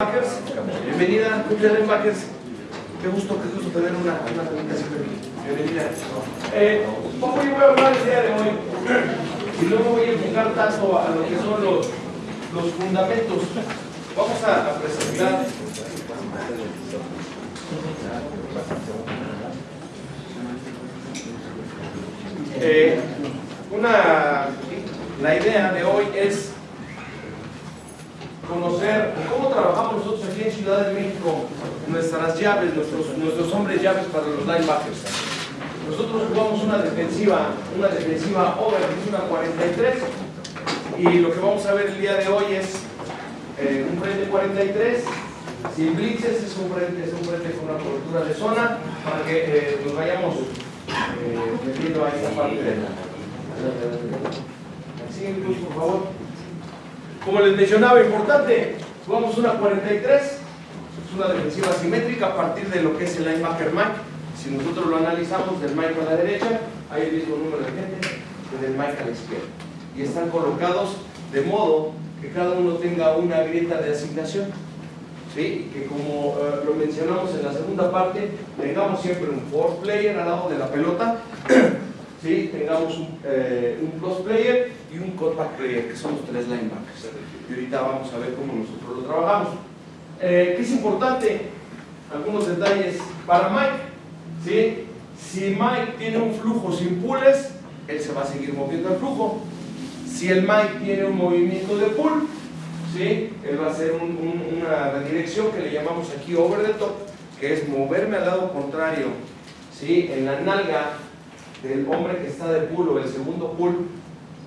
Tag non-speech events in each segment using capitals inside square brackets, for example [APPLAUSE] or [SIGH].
Bienvenida, Julia Linebackers. Qué gusto, qué gusto tener una, una presentación aquí. Bienvenida. Eh, poco yo voy a hablar el día de hoy y luego voy a enfocar tanto a lo que son los, los fundamentos. Vamos a, a presentar eh, una, la idea de hoy es conocer cómo trabajamos nosotros aquí en Ciudad de México nuestras llaves, nuestros, nuestros hombres llaves para los linebackers. Nosotros jugamos una defensiva, una defensiva over, es una 43, y lo que vamos a ver el día de hoy es eh, un frente 43, sin blitzes, es un frente, es un frente con una cobertura de zona, para que eh, nos vayamos eh, metiendo a esta parte de la... Por favor. Como les mencionaba, importante, jugamos una 43, es una defensiva simétrica a partir de lo que es el linebacker Mike. Si nosotros lo analizamos del Mike a la derecha, hay el mismo número de gente que del Mike a la izquierda. Y están colocados de modo que cada uno tenga una grieta de asignación. ¿Sí? Que como uh, lo mencionamos en la segunda parte, tengamos siempre un fourth player al lado de la pelota [CLEARS THROAT] ¿sí? tengamos un, eh, un cross player y un cutback player, que son los tres linebackers. Y ahorita vamos a ver cómo nosotros lo trabajamos. Eh, ¿Qué es importante? Algunos detalles para Mike. ¿sí? Si Mike tiene un flujo sin pulls, él se va a seguir moviendo el flujo. Si el Mike tiene un movimiento de pull, ¿sí? él va a hacer un, un, una redirección que le llamamos aquí over the top, que es moverme al lado contrario, ¿sí? en la nalga del hombre que está de pull o el segundo pull,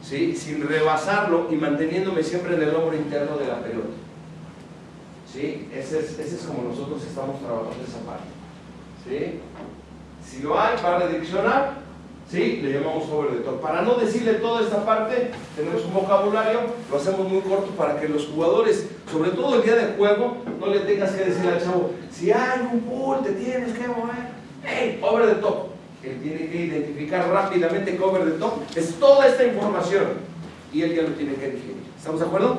¿sí? sin rebasarlo y manteniéndome siempre en el hombro interno de la pelota. ¿Sí? Ese, es, ese es como nosotros estamos trabajando esa parte. ¿Sí? Si lo hay, va a redireccionar, ¿sí? le llamamos over the top. Para no decirle toda esta parte, tenemos un vocabulario, lo hacemos muy corto para que los jugadores, sobre todo el día de juego, no le tengas que decir al chavo, si hay un pull, te tienes que mover. ¡Hey! Over the top él tiene que identificar rápidamente cover de top, es toda esta información y él ya lo tiene que digerir. ¿Estamos de acuerdo?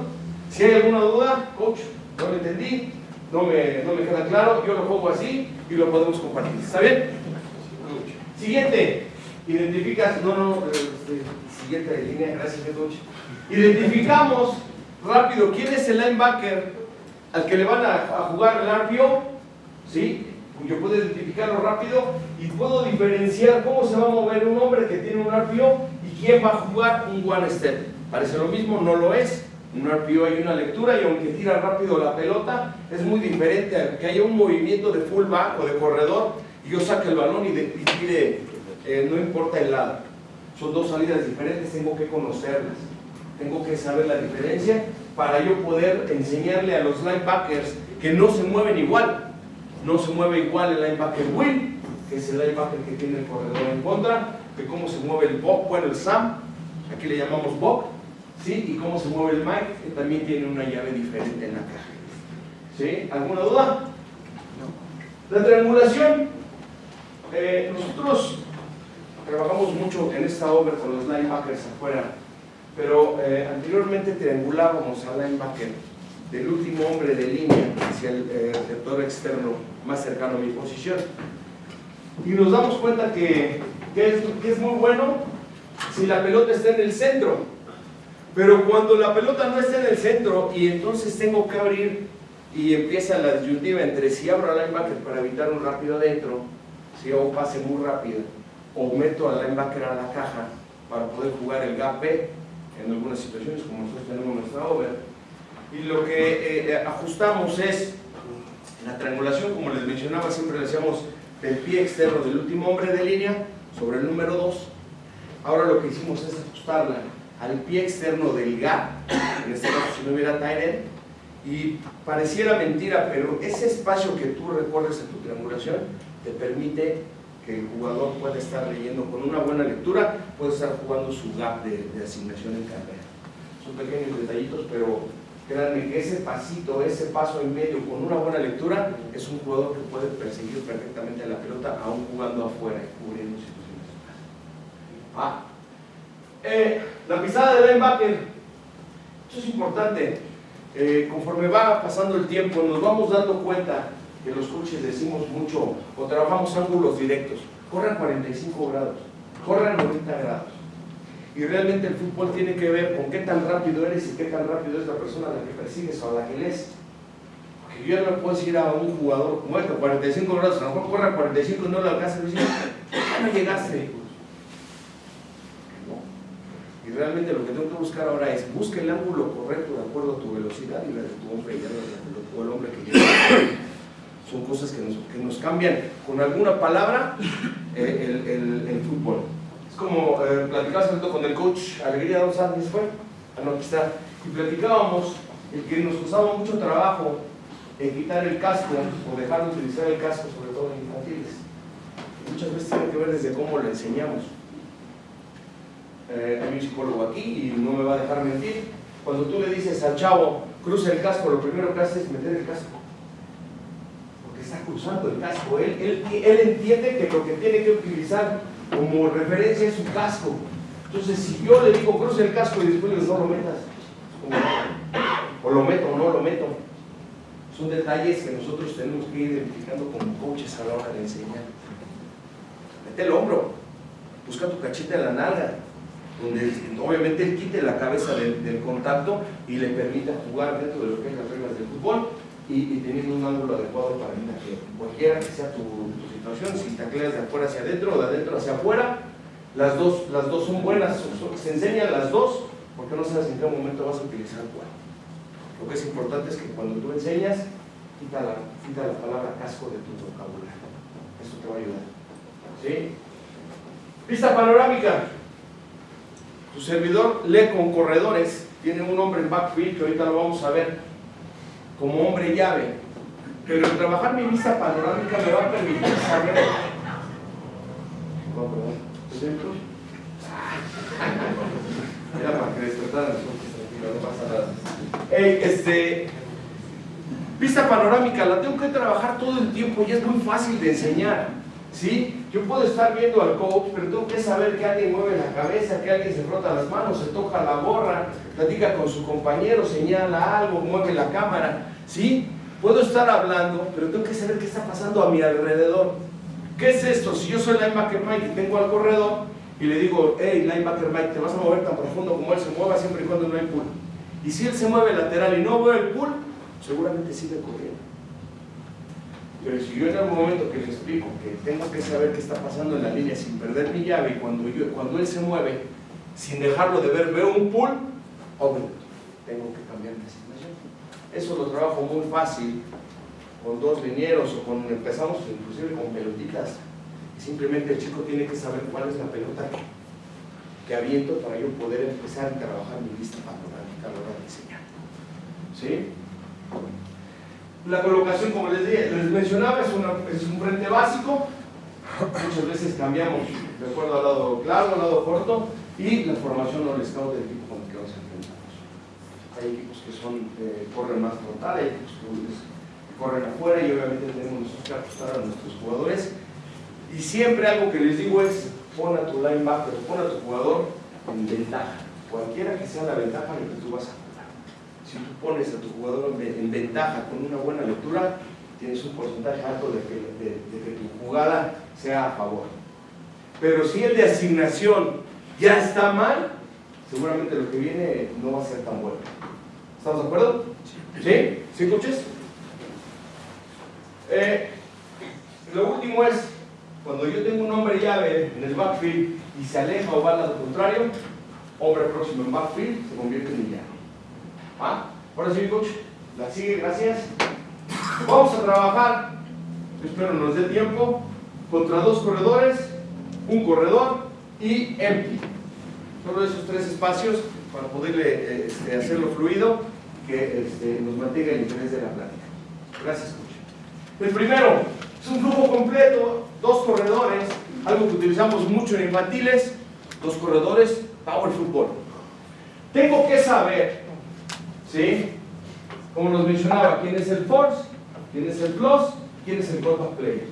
Si hay alguna duda, coach, no lo entendí, no me, queda claro, yo lo pongo así y lo podemos compartir. ¿Está bien? Siguiente, identificas, no, no, este, siguiente línea, gracias coach. Identificamos rápido quién es el linebacker al que le van a, a jugar el RPO, ¿sí? Yo puedo identificarlo rápido y puedo diferenciar cómo se va a mover un hombre que tiene un RPO y quién va a jugar un one step. Parece lo mismo, no lo es. Un RPO hay una lectura y aunque tira rápido la pelota, es muy diferente a que haya un movimiento de fullback o de corredor y yo saque el balón y, tire, eh, no importa el lado. Son dos salidas diferentes, tengo que conocerlas. Tengo que saber la diferencia para yo poder enseñarle a los linebackers que no se mueven igual no se mueve igual el linebacker win, que es el linebacker que tiene el corredor en contra, que cómo se mueve el Bob, bueno el Sam, aquí le llamamos Bob, ¿sí? y cómo se mueve el Mike, que también tiene una llave diferente en la caja. ¿Sí? ¿Alguna duda? No. La triangulación, eh, nosotros trabajamos mucho en esta obra con los linebackers afuera, pero eh, anteriormente triangulábamos al linebacker del último hombre de línea hacia el eh, receptor externo más cercano a mi posición. Y nos damos cuenta que, que, es, que es muy bueno si la pelota está en el centro. Pero cuando la pelota no está en el centro y entonces tengo que abrir y empieza la disyuntiva entre si abro al linebacker para evitar un rápido adentro, si hago un pase muy rápido, o meto al linebacker a la caja para poder jugar el gap B en algunas situaciones como nosotros tenemos nuestra over, y lo que eh, eh, ajustamos es la triangulación, como les mencionaba, siempre le decíamos del pie externo del último hombre de línea sobre el número 2. Ahora lo que hicimos es ajustarla al pie externo del gap, en este caso si no hubiera tight y pareciera mentira, pero ese espacio que tú recorres en tu triangulación te permite que el jugador pueda estar leyendo con una buena lectura, puede estar jugando su gap de, de asignación en carrera. Son pequeños detallitos, pero Créanme que ese pasito, ese paso en medio con una buena lectura es un jugador que puede perseguir perfectamente la pelota aún jugando afuera y cubriendo situaciones. Ah. Eh, la pisada de linebacker, esto es importante. eh, conforme va pasando el tiempo, nos vamos dando cuenta que los coches decimos mucho o trabajamos ángulos directos. Corran 45 grados, corran 90 grados. Y realmente el fútbol tiene que ver con qué tan rápido eres y qué tan rápido es la persona a la que persigues o a la que lees. Porque yo no puedo decir a un jugador este, 45 grados, a lo mejor corra 45 y no lo alcanza, y dice, ya no llegaste. Y realmente lo que tengo que buscar ahora es, busca el ángulo correcto de acuerdo a tu velocidad y la de tu hombre y de tu el hombre que lleva. Son cosas que nos, que nos, cambian con alguna palabra eh, el, el, fútbol. Es como eh, platicaba con el coach Alegría Don Sánchez, fue, a no, está, y platicábamos el que nos costaba mucho trabajo en quitar el casco o dejar de utilizar el casco, sobre todo en infantiles. Muchas veces tiene que ver desde cómo lo enseñamos eh, hay un psicólogo aquí y no me va a dejar mentir. Cuando tú le dices al chavo, cruza el casco, lo primero que hace es meter el casco. Porque está cruzando el casco. Él, él, él entiende que lo que tiene que utilizar como referencia es su casco. Entonces, si yo le digo cruza el casco y después digo no lo metas, o lo meto o no lo meto, son detalles que nosotros tenemos que ir identificando como coaches a la hora de enseñar. Mete el hombro, busca tu cacheta en la nalga, donde obviamente él quite la cabeza del, contacto y le permita jugar dentro de lo que es las reglas del fútbol y, teniendo un ángulo adecuado para que cualquiera que sea tu, situación, si tacleas de afuera hacia adentro o de adentro hacia afuera, las dos, las dos son buenas, se enseñan las dos porque no sabes en qué momento vas a utilizar cuál. Lo que es importante es que cuando tú enseñas, quita la, quita la palabra casco de tu vocabulario. Eso te va a ayudar. ¿Sí? Pista panorámica. Tu servidor lee con corredores, tiene un hombre en backfield que ahorita lo vamos a ver como hombre llave. Pero trabajar mi vista panorámica me va a permitir saber. No, perdón. Era para que despertaran no pasa nada. este, vista panorámica la tengo que trabajar todo el tiempo y es muy fácil de enseñar. ¿Sí? Yo puedo estar viendo al coach, pero tengo que saber que alguien mueve la cabeza, que alguien se frota las manos, se toca la gorra, platica con su compañero, señala algo, mueve la cámara. ¿Sí? Puedo estar hablando, pero tengo que saber qué está pasando a mi alrededor. ¿Qué es esto? Si yo soy linebacker Mike y tengo al corredor y le digo, hey, linebacker Mike, te vas a mover tan profundo como él se mueva siempre y cuando no hay pull. Y si él se mueve lateral y no veo el pull, seguramente sigue corriendo. Pero si yo en algún momento que le explico que tengo que saber qué está pasando en la línea sin perder mi llave y cuando, él se mueve, sin dejarlo de ver, veo un pull, obvio, tengo que cambiar de. Eso lo trabajo muy fácil con dos linieros o con, empezamos inclusive con pelotitas. Simplemente el chico tiene que saber cuál es la pelota que, aviento para yo poder empezar a trabajar mi lista panorámica a la hora de. ¿Sí? La colocación, como les, dije, les mencionaba, es, es un frente básico. Muchas veces cambiamos de acuerdo al lado claro, al lado corto, y la formación o el scout del equipo con el que nos enfrentamos. Hay equipos que son, eh, corren más frontal, hay equipos que corren afuera y obviamente tenemos que ajustar a nuestros jugadores. Y siempre algo que les digo es, pon a tu linebacker, pon a tu jugador en ventaja. Cualquiera que sea la ventaja en la que tú vas a si tú pones a tu jugador en ventaja con una buena lectura, tienes un porcentaje alto de que, tu jugada sea a favor. Pero si el de asignación ya está mal, seguramente lo que viene no va a ser tan bueno. ¿Estamos de acuerdo? ¿Sí? ¿Sí, coches? Eh, lo último es, cuando yo tengo un hombre llave en el backfield y se aleja o va al lado contrario, hombre próximo en backfield se convierte en llave. ¿Ah? Ahora sí, coach, la sigue, gracias. Vamos a trabajar, espero nos dé tiempo, contra dos corredores, un corredor y empty. Solo esos tres espacios para poderle este, hacerlo fluido, que este, nos mantenga el interés de la plática. Gracias, coach. El primero es un flujo completo, dos corredores, algo que utilizamos mucho en infantiles, dos corredores, power football. Tengo que saber ¿Sí? Como nos mencionaba, ¿quién es el force? ¿Quién es el plus? ¿Quién es el contact player?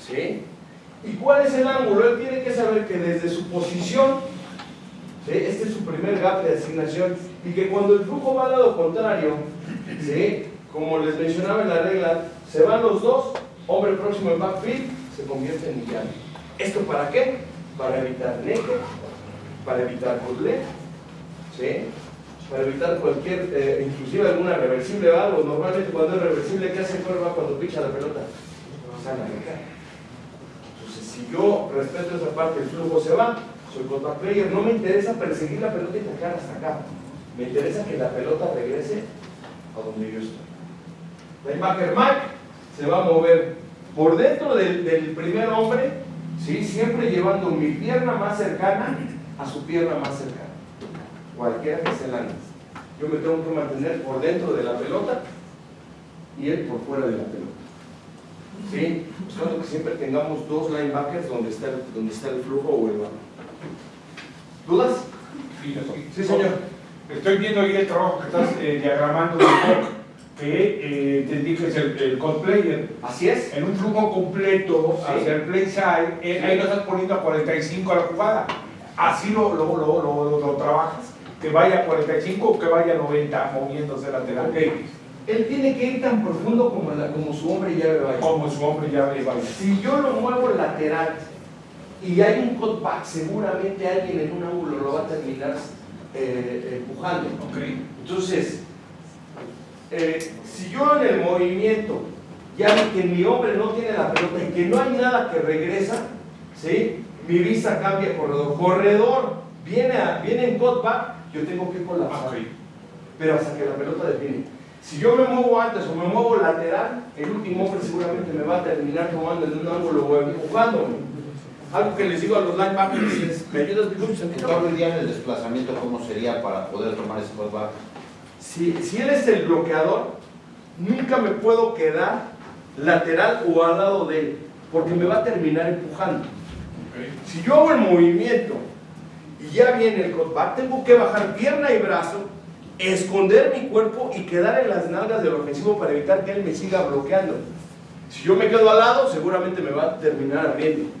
¿Sí? ¿Y cuál es el ángulo? Él tiene que saber que desde su posición, este es su primer gap de asignación, y que cuando el flujo va al lado contrario, ¿sí? como les mencionaba en la regla, se van los dos, hombre próximo en backfield, se convierte en llano. ¿Esto para qué? Para evitar naked, para evitar bootleg, ¿sí? para evitar cualquier, eh, inclusive alguna reversible o algo. Normalmente cuando es reversible, ¿qué hace el cuando picha la pelota? Sale a Entonces, si yo respeto esa parte, el flujo se va, soy contact player, no me interesa perseguir la pelota y tocar hasta acá. Me interesa que la pelota regrese a donde yo estoy. Linebacker Mike se va a mover por dentro del, del primer hombre, ¿sí? siempre llevando mi pierna más cercana a su pierna más cercana cualquiera que el ángulo. Yo me tengo que mantener por dentro de la pelota y él por fuera de la pelota. ¿Sí? Buscando que siempre tengamos dos linebackers donde está el, donde está el flujo o el balón. ¿Dudas? Sí, señor. Estoy viendo ahí el trabajo que estás eh, diagramando que eh, te dije es el, el code player. Así es. En un flujo completo hacia el play side, eh, ahí lo estás poniendo a 45 a la jugada. Así lo, lo, lo, lo trabajas que vaya a 45 o que vaya a 90 moviéndose lateral. Okay. Él tiene que ir tan profundo como, la, como su hombre llave vaya. Como su hombre llave vaya. Si yo lo muevo lateral y hay un cutback, seguramente alguien en un ángulo lo va a terminar eh, empujando. Okay. Entonces, eh, si yo en el movimiento ya vi que mi hombre no tiene la pelota y que no hay nada que regresa, ¿sí? mi vista cambia corredor. Corredor viene, a, viene en cutback yo tengo que colapsar. Pero hasta que la pelota define. Si yo me muevo antes o me muevo lateral, el último hombre seguramente me va a terminar tomando en un ángulo o empujándome. Algo que les digo a los linebackers es, [COUGHS] ¿me ayudas mucho? Hoy día en el desplazamiento, ¿cómo sería para poder tomar ese cutback? Si, si él es el bloqueador, nunca me puedo quedar lateral o al lado de él, porque me va a terminar empujando. Si yo hago el movimiento y ya viene el cutback, tengo que bajar pierna y brazo, esconder mi cuerpo y quedar en las nalgas del ofensivo para evitar que él me siga bloqueando. Si yo me quedo al lado, seguramente me va a terminar abriendo.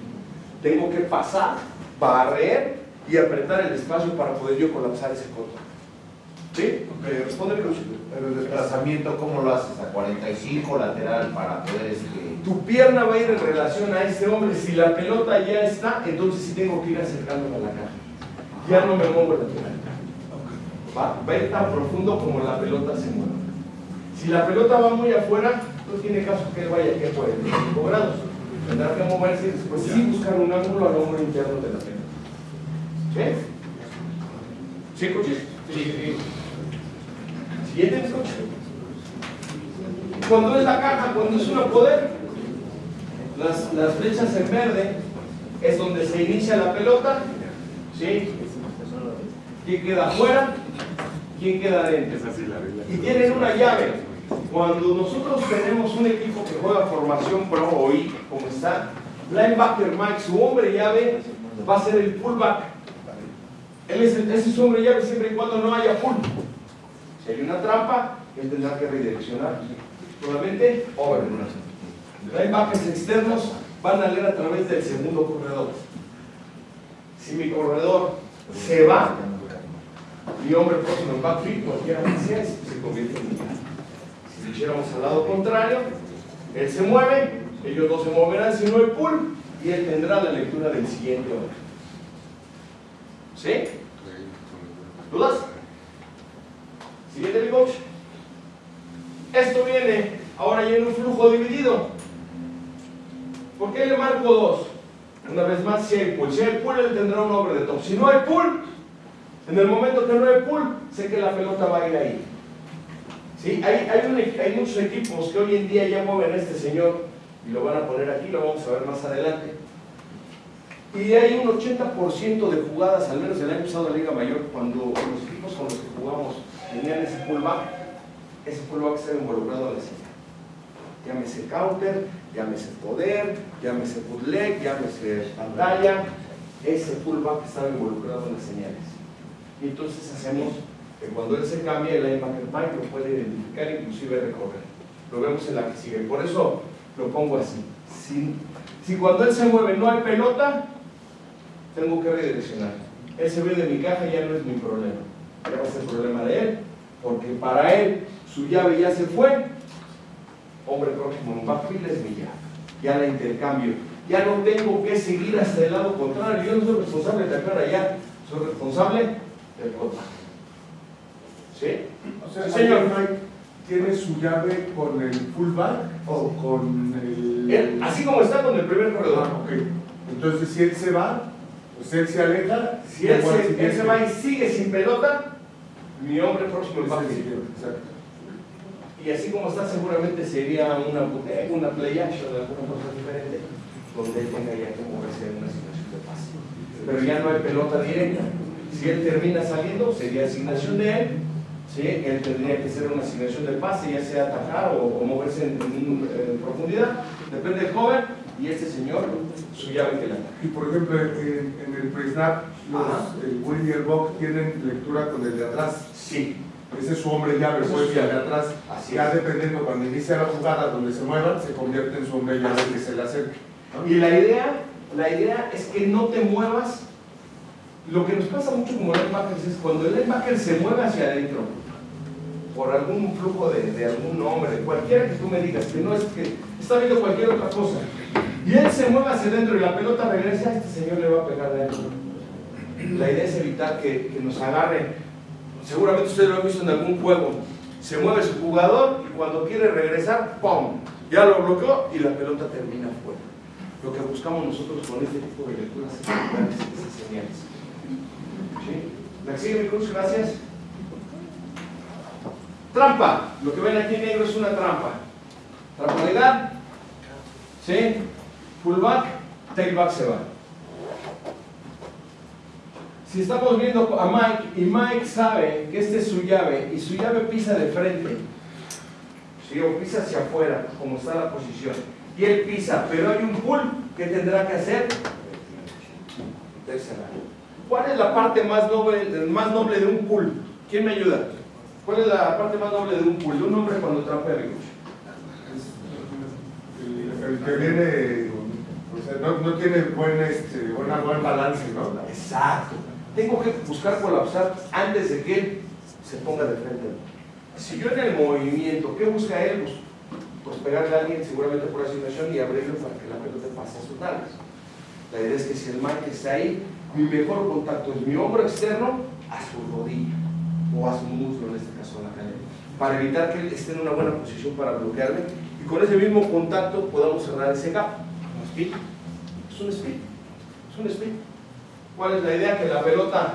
Tengo que pasar, barrer y apretar el espacio para poder yo colapsar ese cutback. ¿Sí? Okay, responde Pero el desplazamiento, ¿cómo lo haces? ¿A 45 lateral para poder este... Tu pierna va a ir en relación a este hombre. Si la pelota ya está, entonces sí tengo que ir acercándome a la caja ya no me muevo lateral. Va, va a ir tan profundo como la pelota se mueve. Si la pelota va muy afuera, no tiene caso que él vaya aquí afuera, 5 grados. Tendrá que moverse y después sí buscar un ángulo al hombro interno de la pelota. ¿Sí? ¿Sí, coche? Sí, sí. Siguiente, coche. Cuando es la caja, cuando es una poder, las, las flechas en verde es donde se inicia la pelota, ¿sí? ¿Quién queda afuera? ¿Quién queda adentro? Y tienen una llave. Cuando nosotros tenemos un equipo juega formación pro hoy, como está, linebacker Mike, su hombre llave va a ser el fullback. Él es ese es su hombre llave siempre y cuando no haya full. Si hay una trampa, él tendrá que redireccionar. Solamente over. Linebackers externos van a leer a través del segundo corredor. Si mi corredor se va mi hombre próximo en backfield, cualquiera que sea, se convierte en un Si lo hiciéramos al lado contrario, él se mueve, ellos dos se moverán si no hay pull, y él tendrá la lectura del siguiente hombre. ¿Sí? ¿Dudas? Siguiente, coach. Esto viene ahora ya en un flujo dividido. ¿Por qué le marco dos? Una vez más, si hay pull. Si hay pull, él tendrá un hombre de top. Si no hay pull, en el momento que no hay pull, sé que la pelota va a ir ahí. ¿Sí? Hay, hay, muchos equipos que hoy en día ya mueven a este señor y lo van a poner aquí, lo vamos a ver más adelante. Y hay un 80% de jugadas, al menos el año pasado de la Liga Mayor, cuando los equipos con los que jugamos tenían ese pullback, ese pullback estaba involucrado en la señal. Llámese counter, llámese poder, llámese bootleg, llámese pantalla, ese pullback estaba involucrado en las señales. Y entonces hacemos que cuando él se cambia, el Mike lo puede identificar, inclusive recorrer. Lo vemos en la que sigue. Por eso lo pongo así. Si, cuando él se mueve no hay pelota, tengo que redireccionar. Él se ve de mi caja y ya no es mi problema. ya a ser problema de él, porque para él su llave ya se fue, hombre próximo, va a es mi llave, ya la intercambio, ya no tengo que seguir hasta el lado contrario, yo no soy responsable de acá allá, soy responsable del contacto. ¿Sí? O sea, Sí, señor. Mike tiene su llave con el fullback o con el... Él, así como está con el primer corredor. Ah, ok. Entonces, si él se va, pues él se aleja. Si él ¿cómo al se, él siguiente? se va y sigue sin pelota, mi hombre próximo Es va a el pedir. siguiente, Exacto. Y así como está, seguramente sería una, una play action, alguna cosa diferente, donde él tenga ya que moverse en una situación de paz. Pero ya no hay pelota directa. Si él termina saliendo, sería asignación de él. ¿Sí? Él tendría que ser una asignación de pase, ya sea atacar o, o moverse en, en- en profundidad. Depende del joven. Y este señor, su llave que ataca. Y por ejemplo, en, en el pre-snap, el Will y el Bob tienen lectura con el de atrás. Sí, Ese es su hombre llave, pues, el de atrás. así Ya es. dependiendo cuando inicia la jugada, donde se muevan, se convierte en su hombre llave que se le acerque. ¿no? Y la idea, la idea es que no te muevas. Lo que nos pasa mucho como linebackers es cuando el linebacker se mueve hacia adentro, por algún flujo de, de algún nombre, de cualquiera que tú me digas, que no es que está viendo cualquier otra cosa, y él se mueve hacia adentro y la pelota regresa, este señor le va a pegar de adentro. La idea es evitar que, que nos agarre. Seguramente ustedes lo han visto en algún juego. Se mueve su jugador y cuando quiere regresar, ¡pum! Ya lo bloqueó y la pelota termina fuera. Lo que buscamos nosotros con este tipo de lecturas es esas señales. ¿Sí? ¿La cruz? Gracias. Trampa. Lo que ven aquí en negro es una trampa. Trampolidad. ¿Sí? Fullback, tailback se va. Si estamos viendo a Mike y Mike sabe que esta es su llave y su llave pisa de frente, ¿sí? o pisa hacia afuera, como está la posición, y él pisa, pero hay un pull, ¿qué tendrá que hacer? ¿Cuál es la parte más noble, más noble de un pull? ¿Quién me ayuda? ¿Cuál es la parte más noble de un? De un hombre cuando trampea coche. El, el que viene, o sea, no, no tiene buen, este, buena, buen balance, ¿no? Exacto. Tengo que buscar colapsar antes de que él se ponga de frente. Si yo en el movimiento, ¿qué busca él? Pues, pues pegarle a alguien seguramente por asignación y abrirlo para que la pelota pase a sus nalgas. La idea es que si el Mike está ahí, mi mejor contacto es mi hombro externo a su rodilla o a su muslo, en este caso a la cadera, para evitar que él esté en una buena posición para bloquearme y con ese mismo contacto podamos cerrar ese gap. Speed. Es un speed. Es un speed. ¿Cuál es la idea? Que la pelota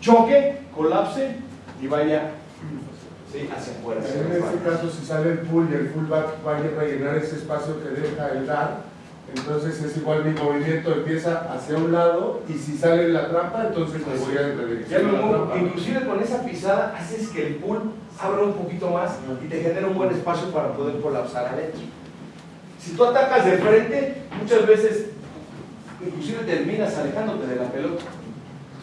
choque, colapse y vaya sí, hacia afuera. En este caso, si sale el pull y el fullback vaya a rellenar ese espacio que deja el dar, entonces es igual mi movimiento empieza hacia un lado y si sale la trampa, entonces me voy a trampa. inclusive con esa pisada haces que el pull abra un poquito más y te genera un buen espacio para poder colapsar adentro. Si tú atacas de frente, muchas veces inclusive terminas alejándote de la pelota.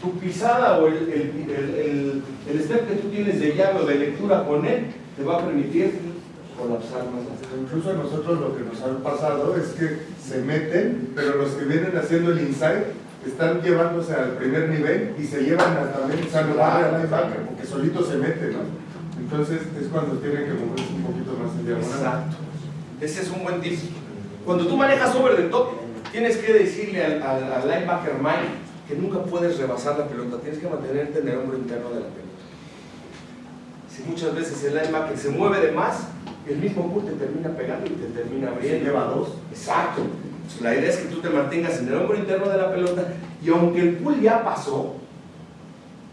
Tu pisada o el, el, el, el- el step que tú tienes de llave o de lectura con él te va a permitir colapsar más. Incluso a nosotros lo que nos ha pasado es que se meten, pero los que vienen haciendo el inside están llevándose al primer nivel y se llevan a también salvar al linebacker, porque solito se mete, ¿no? Entonces es cuando tienen que moverse un poquito más en diagonal. Exacto. Ese es un buen tip. Cuando tú manejas over the top, tienes que decirle al, al- al linebacker Mike que nunca puedes rebasar la pelota, tienes que mantenerte en el hombro interno de la pelota. Si muchas veces el linebacker se mueve de más, el mismo pull te termina pegando y te termina abriendo. lleva dos. Exacto. Pues La idea es que tú te mantengas en el hombro interno de la pelota y aunque el pull ya pasó,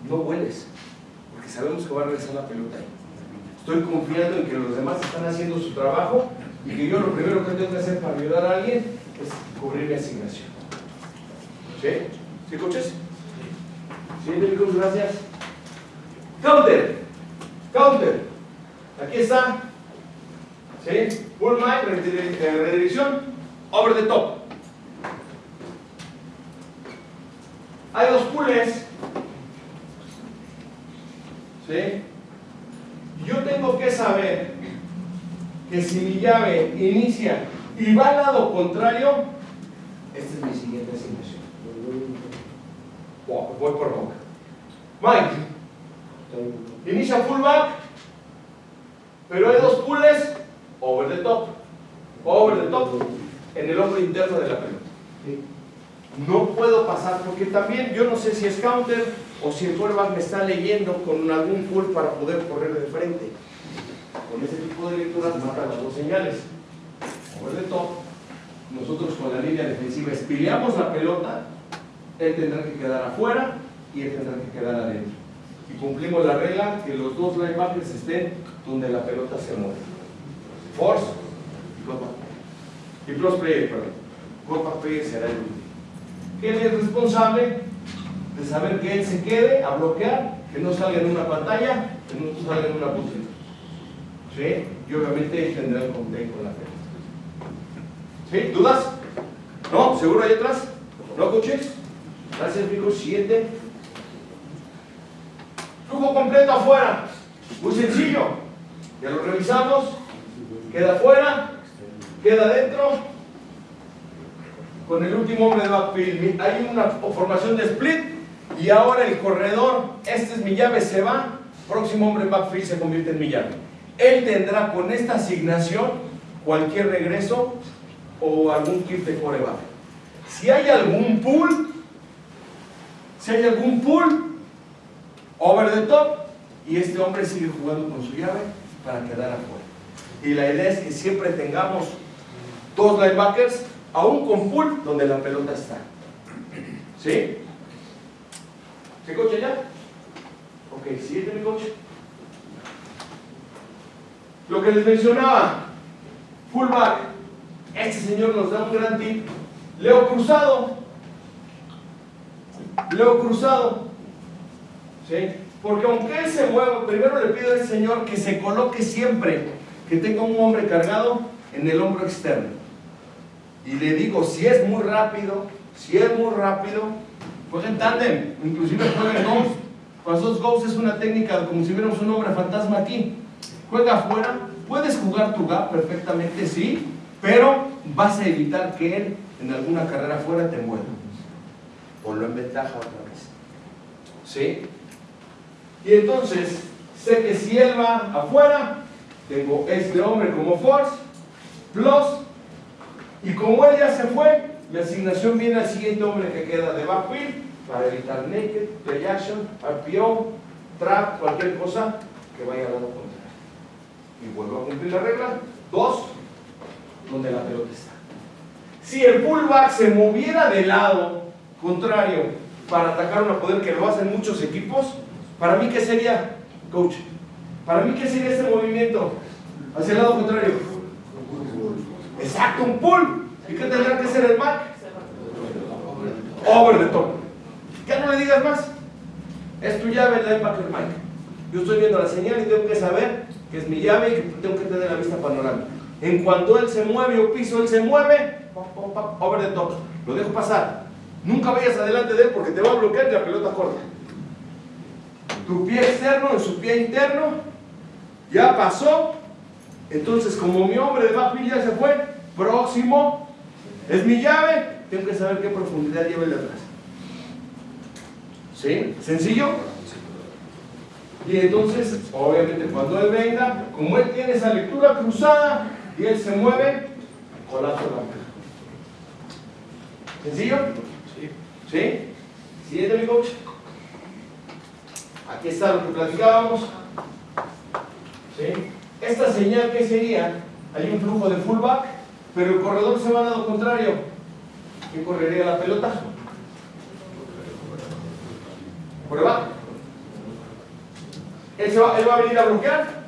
no vueles, porque sabemos que va a regresar la pelota ahí. Estoy confiando en que los demás están haciendo su trabajo y que yo lo primero que tengo que hacer para ayudar a alguien es cubrir mi asignación. ¿Sí? ¿Sí, coches? ¿Sí, médicos? Gracias. Counter. Counter. Aquí está. ¿Sí? Pull redire- eh, redirección, over the top. Hay dos pulls. ¿Sí? Yo tengo que saber que si mi llave inicia y va al lado contrario, esta es mi siguiente asignación. Voy por boca. Mike, Inicia fullback, pero hay dos pulls over the top. Over the top en el hombro interno de la pelota. No puedo pasar porque también yo no sé si es counter o si el quarterback me está leyendo con algún pull para poder correr de frente. Con ese tipo de lecturas matan las dos señales. Over the top. Nosotros con la línea defensiva espileamos la pelota, él tendrá que quedar afuera y él tendrá que quedar adentro. Cumplimos la regla que los dos linebackers estén donde la pelota se mueve. Force y cutback. Y plus player, perdón. Cutback player será el último. Él es responsable de saber que él se quede a bloquear, que no salga en una pantalla, que no salga en una posición. ¿Sí? Y obviamente él tendrá el con la pelota. ¿Sí? ¿Dudas? ¿No? ¿Seguro hay otras? ¿No, coaches? Gracias, amigos. Siguiente. Flujo completo afuera. Muy sencillo. Ya lo revisamos. Queda afuera. Queda adentro. Con el último hombre de backfield. Hay una formación de split. Y ahora el corredor. Este es mi llave. Se va. Próximo hombre en backfield se convierte en mi llave. Él tendrá con esta asignación cualquier regreso o algún kit de coreback. Si hay algún pull, si hay algún pull, over the top, y este hombre sigue jugando con su llave para quedar afuera. Y la idea es que siempre tengamos dos linebackers, aún con pull, donde la pelota está. ¿Sí? ¿Se coche ya? Ok, siguiente mi coche. Lo que les mencionaba, fullback, este señor nos da un gran tip. Leo Cruzado. Leo Cruzado. ¿Sí? Porque aunque él se mueva, primero le pido al Señor que se coloque siempre, que tenga un hombre cargado en el hombro externo. Y le digo, si es muy rápido, si es muy rápido, jueguen tándem, inclusive jueguen. Con esos ghosts es una técnica como si viéramos un hombre fantasma aquí. Juega afuera, puedes jugar tu gap perfectamente, sí, pero vas a evitar que él en alguna carrera afuera te mueva. Ponlo en ventaja otra vez. ¿Sí? Y entonces, sé que si él va afuera, tengo este hombre como force, plus, y como él ya se fue, mi asignación viene al siguiente hombre que queda de backfield para evitar naked, play action, RPO, trap, cualquier cosa que vaya al lado contrario. Y vuelvo a cumplir la regla. Dos, donde la pelota está. Si el pullback se moviera de lado contrario para atacar una poder que lo hacen muchos equipos, para mí, ¿qué sería, coach? Para mí, ¿qué sería este movimiento? Hacia el lado contrario. Exacto, un pull. ¿Y qué tendrá que ser el back? Over the top. Ya no le digas más. Es tu llave el linebacker Mike. Yo estoy viendo la señal y tengo que saber que es mi llave y que tengo que tener la vista panorámica. En cuanto él se mueve o piso, él se mueve, over the top. Lo dejo pasar. Nunca vayas adelante de él porque te va a bloquear la pelota corta. Tu pie externo en su pie interno ya pasó. Entonces, como mi hombre de backfield ya se fue, próximo es mi llave, tengo que saber qué profundidad lleva el de atrás. ¿Sí? ¿Sencillo? Y entonces, obviamente, cuando él venga, como él tiene esa lectura cruzada y él se mueve, colapso la caja. ¿Sencillo? Sí. ¿Sí? Siguiente, mi coach. Aquí está lo que platicábamos. Esta señal, ¿qué sería? Hay un flujo de fullback, pero el corredor se va al lado contrario. ¿Quién correría la pelota? ¿Prueba? Él, va, él va a venir a bloquear.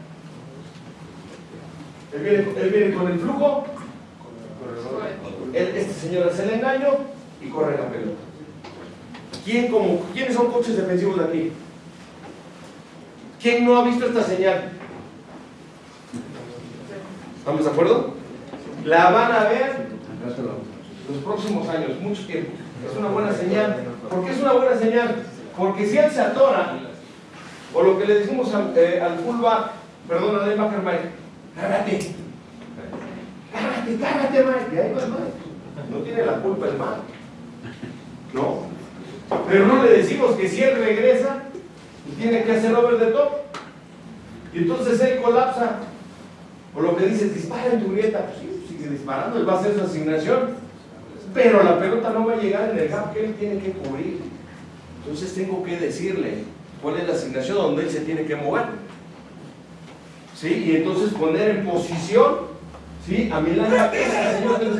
Él viene, él viene con el flujo. Este señor hace el engaño y corre la pelota. ¿Quién como, ¿Quiénes son coches defensivos de aquí? ¿Quién no ha visto esta señal? ¿Estamos de acuerdo? La van a ver los próximos años, mucho tiempo. Es una buena señal. ¿Por qué es una buena señal? Porque si él se atora, o lo que le decimos al, eh, al perdón, al linebacker Mike, cárgate, cárgate, cárgate ahí va Mike. No tiene la culpa el Mike. No. Pero no le decimos que si él regresa, y tiene que hacer over the top. Y entonces él colapsa. O lo que dices, dispara en tu grieta. Pues sí, sigue disparando, él va a hacer su asignación. Pero la pelota no va a llegar en el gap que él tiene que cubrir. Entonces tengo que decirle cuál es la asignación donde él se tiene que mover. ¿Sí? Y entonces poner en posición, ¿sí? A mi lana, ese señor que no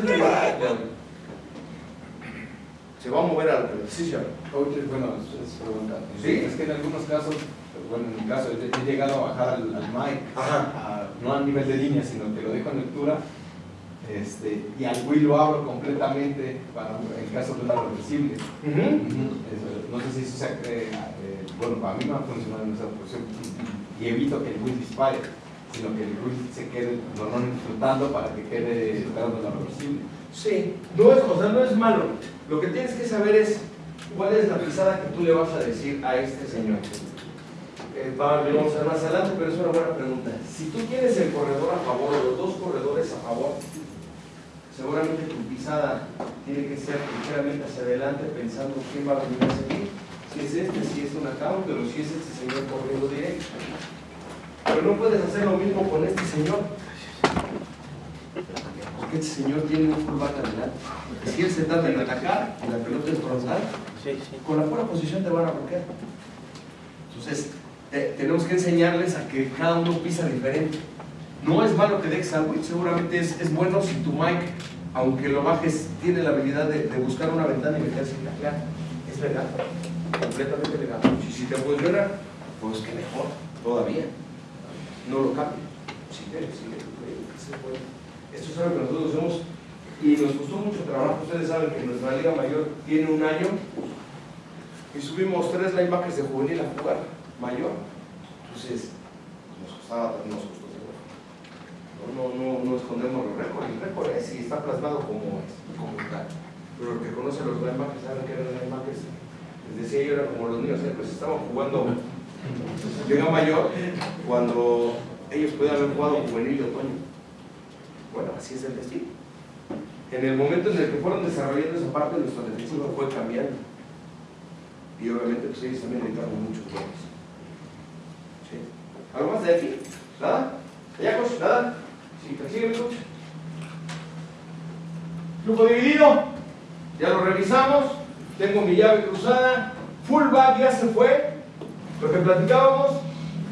se va a- mover a la pelota. Sí, señor. Coach, bueno, es es pregunta. Sí. Es que en algunos casos, pues, bueno, en mi caso, he llegado a bajar al, al mic, a- no a nivel de línea, sino que lo dejo en lectura, este, y al Wii lo abro completamente para en caso de una reversible. No sé si eso sea, eh, eh, bueno, para mí no ha funcionado en esa posición y, evito que el Wii dispare, sino que el Wii se quede normalmente flotando para que quede esperando la reversible. Sí, no es, o sea, no es malo. Lo que tienes que saber es cuál es la pisada que tú le vas a decir a este señor. Eh, vamos a ver más adelante, pero es una buena pregunta. Si tú tienes el corredor a favor o los dos corredores a favor, seguramente tu pisada tiene que ser ligeramente hacia adelante pensando quién va a venir a seguir. Si es este, si es un account, pero si es este señor corriendo directo. Pero no puedes hacer lo mismo con este señor. Este señor tiene un fullback adelante. Si él se tarda en atacar y la pelota es frontal, con la pura posición te van a bloquear. Entonces, te- tenemos que enseñarles a que cada uno pisa diferente. No es malo que dejes algo, seguramente es, es bueno si tu mic, aunque lo bajes, tiene la habilidad de, de buscar una ventana y meterse en la clara. Es legal, completamente legal. Y si te funciona, pues que mejor, todavía. No lo cambie. Sigue, sigue, que se puede. Esto es algo que nosotros hacemos y nos costó mucho trabajo. Ustedes saben que nuestra Liga Mayor tiene un año y subimos tres linebackers de juvenil a jugar mayor. Entonces, nos costaba, nos costó. No, no, no, escondemos los récords. El récord es y está plasmado como es, como está. Pero el que conoce los linebackers saben que eran linebackers. Les decía yo, era como los niños, ¿eh? pues estaban jugando Liga Mayor cuando ellos podían haber jugado juvenil de otoño. Bueno, así es el destino. En el momento en el que fueron desarrollando esa parte, nuestro defensivo fue cambiando. Y obviamente pues ellos también dedicaron mucho tiempo. ¿Sí? ¿Algo más de aquí? ¿Nada? ¿Allá, coach? ¿Nada? Sí, persigue mi coach. Grupo dividido. Ya lo revisamos. Tengo mi llave cruzada. Fullback ya se fue. Lo que platicábamos.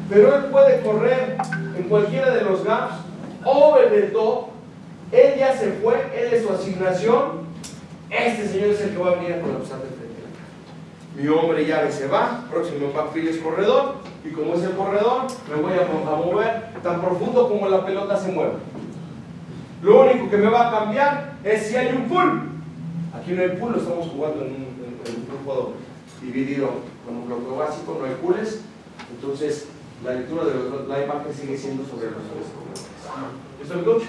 Pero él puede correr en cualquiera de los gaps. Over the top. Él ya se fue. Él es su asignación. Este señor es el que va a venir a colapsar de frente. Mi hombre llave se va, próximo backfield es corredor, y como es el corredor, me voy a, a mover tan profundo como la pelota se mueve. Lo único que me va a cambiar es si hay un pull. Aquí no hay lo estamos jugando en un, en- dividido con un bloque básico, no hay pulls. Entonces, la lectura de los linebackers sigue siendo sobre los tres. ¿Listo, mi coach?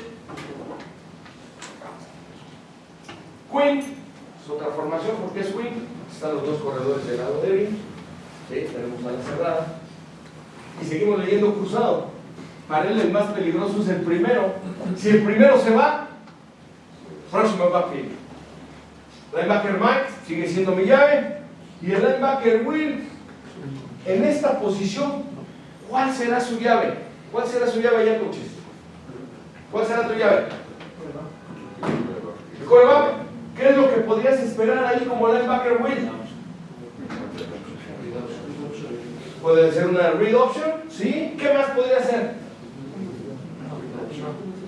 Queen es otra formación, ¿por qué es Queen? Están los dos corredores del lado débil, ¿sí? tenemos la cerrada. Y seguimos leyendo cruzado. Para él el más peligroso es el primero. Si el primero se va, próximo backfield. Linebacker Mike sigue siendo mi llave. Y el linebacker Will, en esta posición, ¿cuál será su llave? ¿Cuál será su llave ya, coaches? ¿Cuál será tu llave? ¿El quarterback? ¿Qué es lo que podrías esperar ahí como linebacker Will? Puede ser una read option, ¿sí? ¿Qué más podría ser?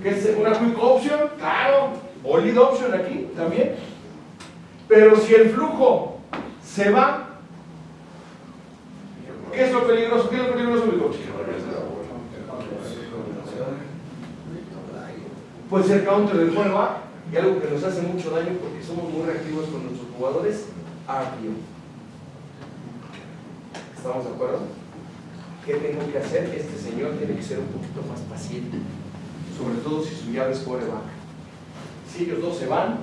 ¿Qué es una quick option? Claro. O lead option aquí también. Pero si el flujo se va, ¿qué es lo peligroso? ¿Qué es lo peligroso? Puede ser counter del quarterback y algo que nos hace mucho daño porque somos muy reactivos con nuestros jugadores, RPO. ¿Estamos de acuerdo? ¿Qué tengo que hacer? Este señor tiene que ser un poquito más paciente, sobre todo si su llave es quarterback. Si ellos dos se van,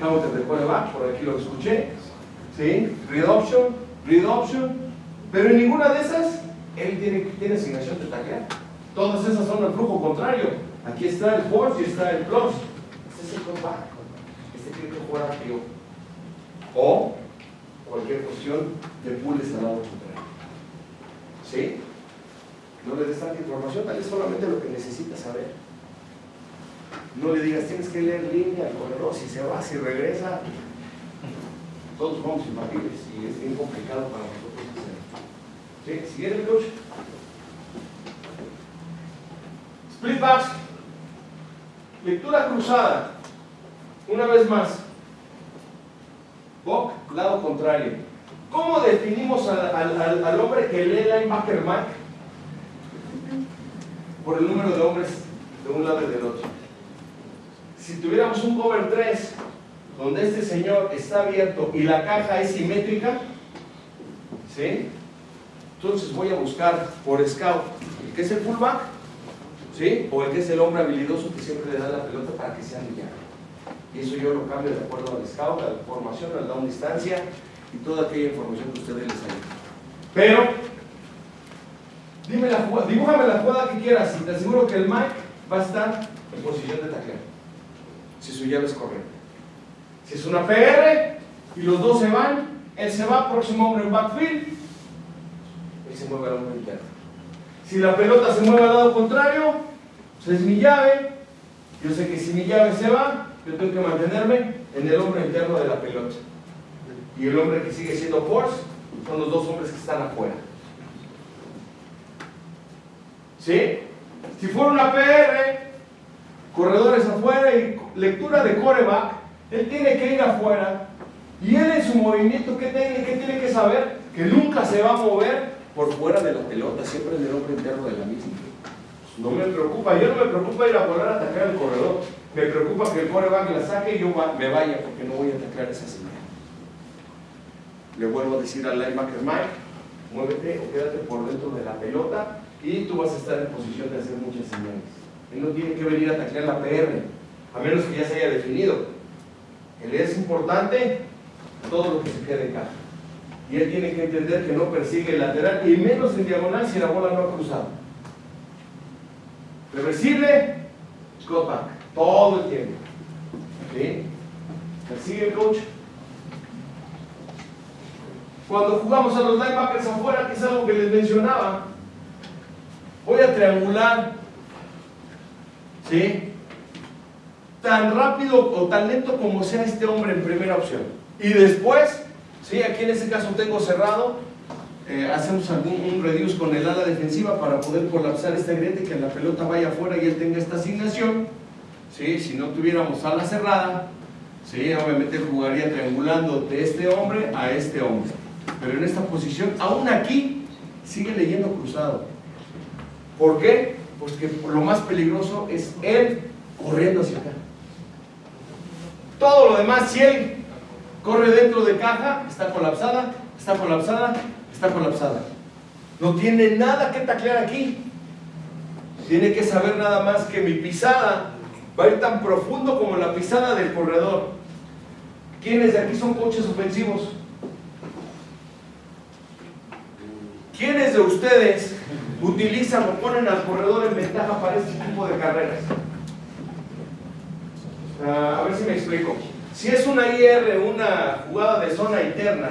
counter de quarterback, por aquí lo escuché, ¿sí? Read option, read option, pero en ninguna de esas él tiene, tiene asignación de taclear. Todas esas son el flujo contrario. Aquí está el force y está el plus. Este es el quarterback. Este. O cualquier cuestión de pulls al lado contrario. ¿Sí? No le des tanta información, dale solamente lo que necesitas saber. No le digas, tienes que leer línea, el corredor, si se va, si regresa. Todos somos infantiles y es bien complicado para nosotros hacerlo. ¿Sí? Siguiente, coach. Split backs. Lectura cruzada. Una vez más. Bock, lado contrario. ¿Cómo definimos al, al- al- hombre que lee linebacker Mike? Por el número de hombres de un lado y del otro. Si tuviéramos un cover 3, donde este señor está abierto y la caja es simétrica, ¿sí? Entonces voy a buscar por scout que es el fullback, O el que es el hombre habilidoso que siempre le da la pelota para que sea millado. Y eso yo lo cambio de acuerdo al scout, a la formación, al down distancia y toda aquella información que ustedes les hayan. Pero, dime la jugada, dibújame la jugada que quieras y te aseguro que el Mike va a estar en posición de taclear. Si su llave es correcta. Si es una PR y los dos se van, él se va, próximo hombre en backfield, él se mueve al hombre interno. Si la pelota se mueve al lado contrario, pues es mi llave. Yo sé que si mi llave se va, yo tengo que mantenerme en el hombre interno de la pelota. Y el hombre que sigue siendo force son los dos hombres que están afuera. ¿Sí? Si fuera una PR, corredores afuera y lectura de coreback, él tiene que ir afuera. Y él en su movimiento, ¿qué tiene, qué tiene que saber? Que nunca se va a mover por fuera de la pelota, siempre en el hombre interno de la misma. No me preocupa, yo no me preocupa ir a volar a atacar al corredor. Me preocupa que el coreback la saque y yo me vaya porque no voy a atacar esa señal. Le vuelvo a decir al linebacker Mike, muévete o quédate por dentro de la pelota y tú vas a estar en posición de hacer muchas señales. Él no tiene que venir a taclear la PR, a menos que ya se haya definido. Él es importante todo lo que se quede en caja. Y él tiene que entender que no persigue el lateral y menos en diagonal si la bola no ha cruzado. Reversible, go back, todo el tiempo. ¿Sí? Persigue el coach. Cuando jugamos a los linebackers afuera, que es algo que les mencionaba, voy a triangular. ¿Sí? Tan rápido o tan lento como sea este hombre en primera opción. Y después, ¿sí? aquí en este caso tengo cerrado, eh, hacemos algún un reduce con el ala defensiva para poder colapsar este griete, que la pelota vaya afuera y él tenga esta asignación. ¿sí? Si no tuviéramos ala cerrada, ¿sí? obviamente jugaría triangulando de este hombre a este hombre. Pero en esta posición, aún aquí, sigue leyendo cruzado. ¿Por qué? Porque lo más peligroso es él corriendo hacia acá. Todo lo demás, si él corre dentro de caja, está colapsada, está colapsada, está colapsada. No tiene nada que taclear aquí. Tiene que saber nada más que mi pisada va a ir tan profundo como la pisada del corredor. ¿Quiénes de aquí son coches ofensivos? ¿Quiénes de ustedes utilizan o ponen al corredor en ventaja para este tipo de carreras? Ah, a ver si me explico. Si es una IR, una jugada de zona interna,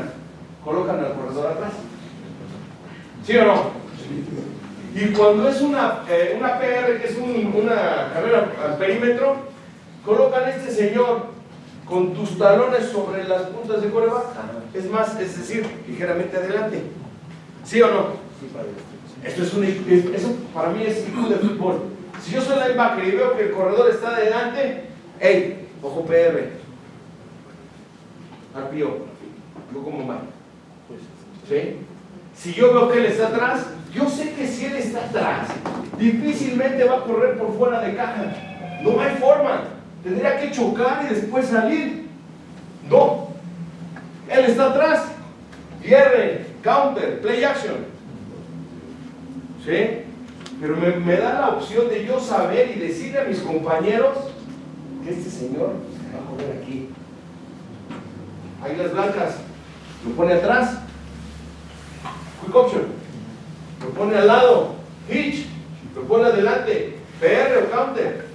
colocan al corredor atrás. ¿Sí o no? Y cuando es una, eh, una PR, que es un- una carrera al perímetro, colocan a este señor con tus talones sobre las puntas de coreback. Es más, es decir, ligeramente adelante. ¿Sí o no? Esto es un, es- eso para mí es IQ de fútbol. Si yo soy linebacker y veo que el corredor está adelante, hey, ojo PR. Arpío, yo como mal. ¿Sí? Si yo veo que él está atrás, yo sé que si él está atrás, difícilmente va a correr por fuera de caja. No hay forma. Tendría que chocar y después salir. No. Él está atrás. Cierre, counter, play action. ¿Sí? Pero me, da la opción de yo saber y decirle a mis compañeros que este señor va a correr aquí. Águilas blancas. Lo pone atrás. Quick option. Lo pone al lado. Hitch. Lo pone adelante. PR o counter.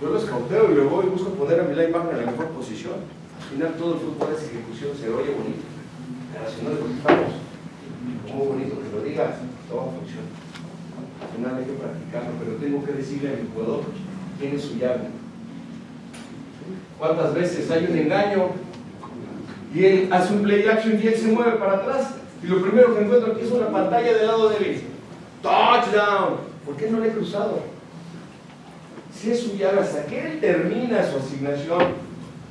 Yo lo escauteo y luego busco poner a mi linebacker en la mejor posición. Al final todo el fútbol es ejecución, se oye bonito. Pero si no que estamos. Muy bonito que lo digas, todo funciona. Al final hay que practicarlo, pero tengo que decirle a mi jugador quién es su llave. ¿Cuántas veces hay un engaño y él hace un play action y él se mueve para atrás y lo primero que encuentro aquí es una pantalla del lado derecho. Touchdown. ¿Por qué no le he cruzado? Si es su llave, hasta que él termina su asignación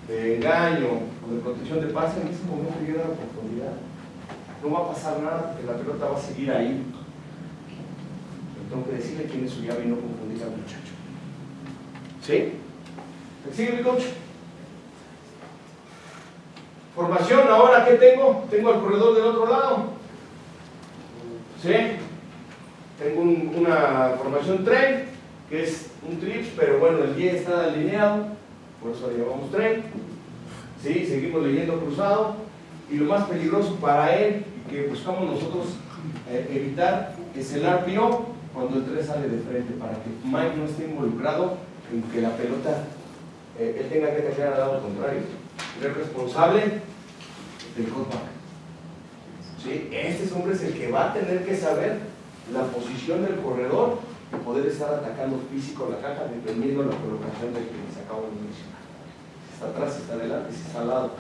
de engaño o de protección de pase, en ese momento llega la oportunidad. No va a pasar nada porque la pelota va a seguir ahí. Pero tengo que decirle quién es su llave y no confundir al muchacho. ¿Sí? ¿Me sigue mi coach? Formación, ahora ¿qué tengo? Tengo el corredor del otro lado. ¿Sí? Tengo un- una formación tren, que es un trips, pero bueno, el 10 está alineado, por eso le llamamos tren. ¿Sí? Seguimos leyendo cruzado. Y lo más peligroso para él, que buscamos nosotros eh, evitar, es el RPO cuando el 3 sale de frente, para que Mike no esté involucrado en que la pelota, eh, él tenga que caer al lado contrario. Es responsable del cutback. ¿Sí? Este hombre es el que va a tener que saber la posición del corredor y poder estar atacando físico la caja dependiendo de la colocación de que les acabo de mencionar. Si está atrás, si está adelante, si está al lado.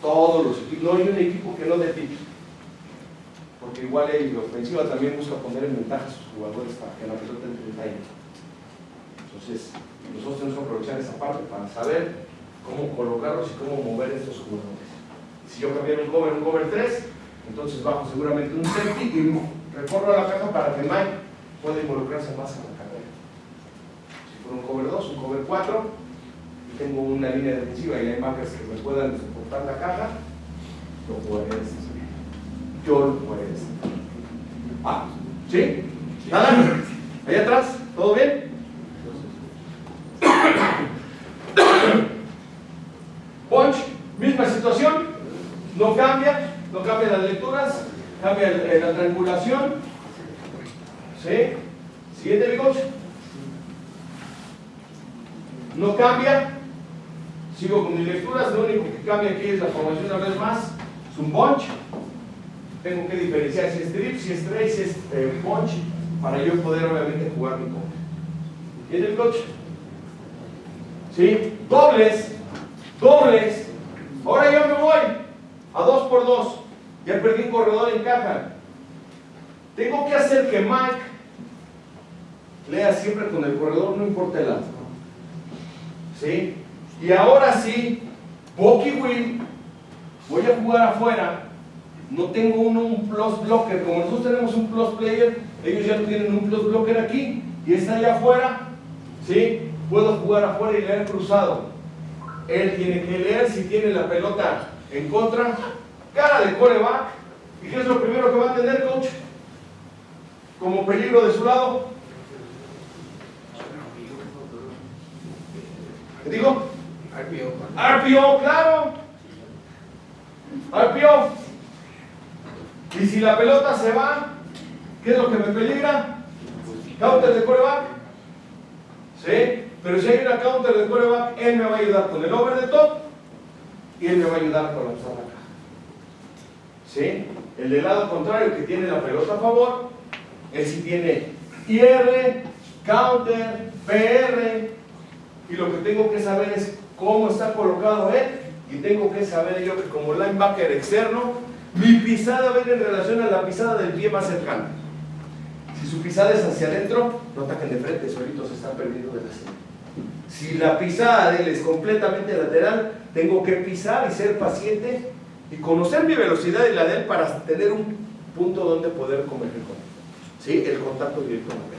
Todos los equipos, no hay un equipo que no tips. Porque igual la ofensiva también busca poner en ventaja a sus jugadores para que la pelota entre en. Entonces, nosotros tenemos que aprovechar esa parte para saber cómo colocarlos y cómo mover estos jugadores. Si yo cambiara un cover, un cover 3, entonces bajo seguramente un safety y recorro a la caja para que Mike pueda involucrarse más en la carrera. Si fuera un cover 2, un cover 4, y tengo una línea defensiva y hay marcas que me puedan soportar la caja, lo jugaré de esta manera. Yo lo jugaré de esta manera. Ah, ¿sí? ¿Nada? ¿Allá atrás? ¿Todo bien? [CLEARS THROAT] [COUGHS] Bunch, misma situación, no cambia, no cambia las lecturas, cambia el- eh, la triangulación. ¿Sí? Siguiente, mi coach. No cambia, sigo con mis lecturas, lo único que cambia aquí es la formación una vez más, es un bunch. Tengo que diferenciar si es drip, si es trace, si es eh, bunch, para yo poder obviamente jugar mi coach. ¿Entiende mi coach? ¿Sí? Dobles, dobles. Ahora yo me voy a dos por dos. Ya perdí un corredor en caja. Tengo que hacer que Mike lea siempre con el corredor, no importa el lado. ¿Sí? Y ahora sí, Bucky Will, voy a jugar afuera. No tengo uno un plus blocker. Como nosotros tenemos un plus player, ellos ya tienen un plus blocker aquí. Y está allá afuera. ¿Sí? Puedo jugar afuera y leer cruzado. Él tiene que leer si tiene la pelota en contra, cara de coreback. ¿Y qué es lo primero que va a tener, coach? Como peligro de su lado. ¿Qué digo? RPO, claro. RPO. Y si la pelota se va, ¿qué es lo que me peligra? Counter de coreback. ¿Sí? Pero si hay una counter de coreback, él me va a ayudar con el over the top y él me va a ayudar a colapsar la caja. ¿Sí? El del lado contrario que tiene la pelota a favor, él sí tiene IR, counter, PR, y lo que tengo que saber es cómo está colocado él, y tengo que saber yo que como linebacker externo, mi pisada va a ir en relación a la pisada del pie más cercano. Si su pisada es hacia adentro, no ataquen de frente, solitos están perdiendo de la serie. Si la pisada de él es completamente lateral, tengo que pisar y ser paciente y conocer mi velocidad y la de él para tener un punto donde poder converger con él. ¿Sí? El contacto directo con él.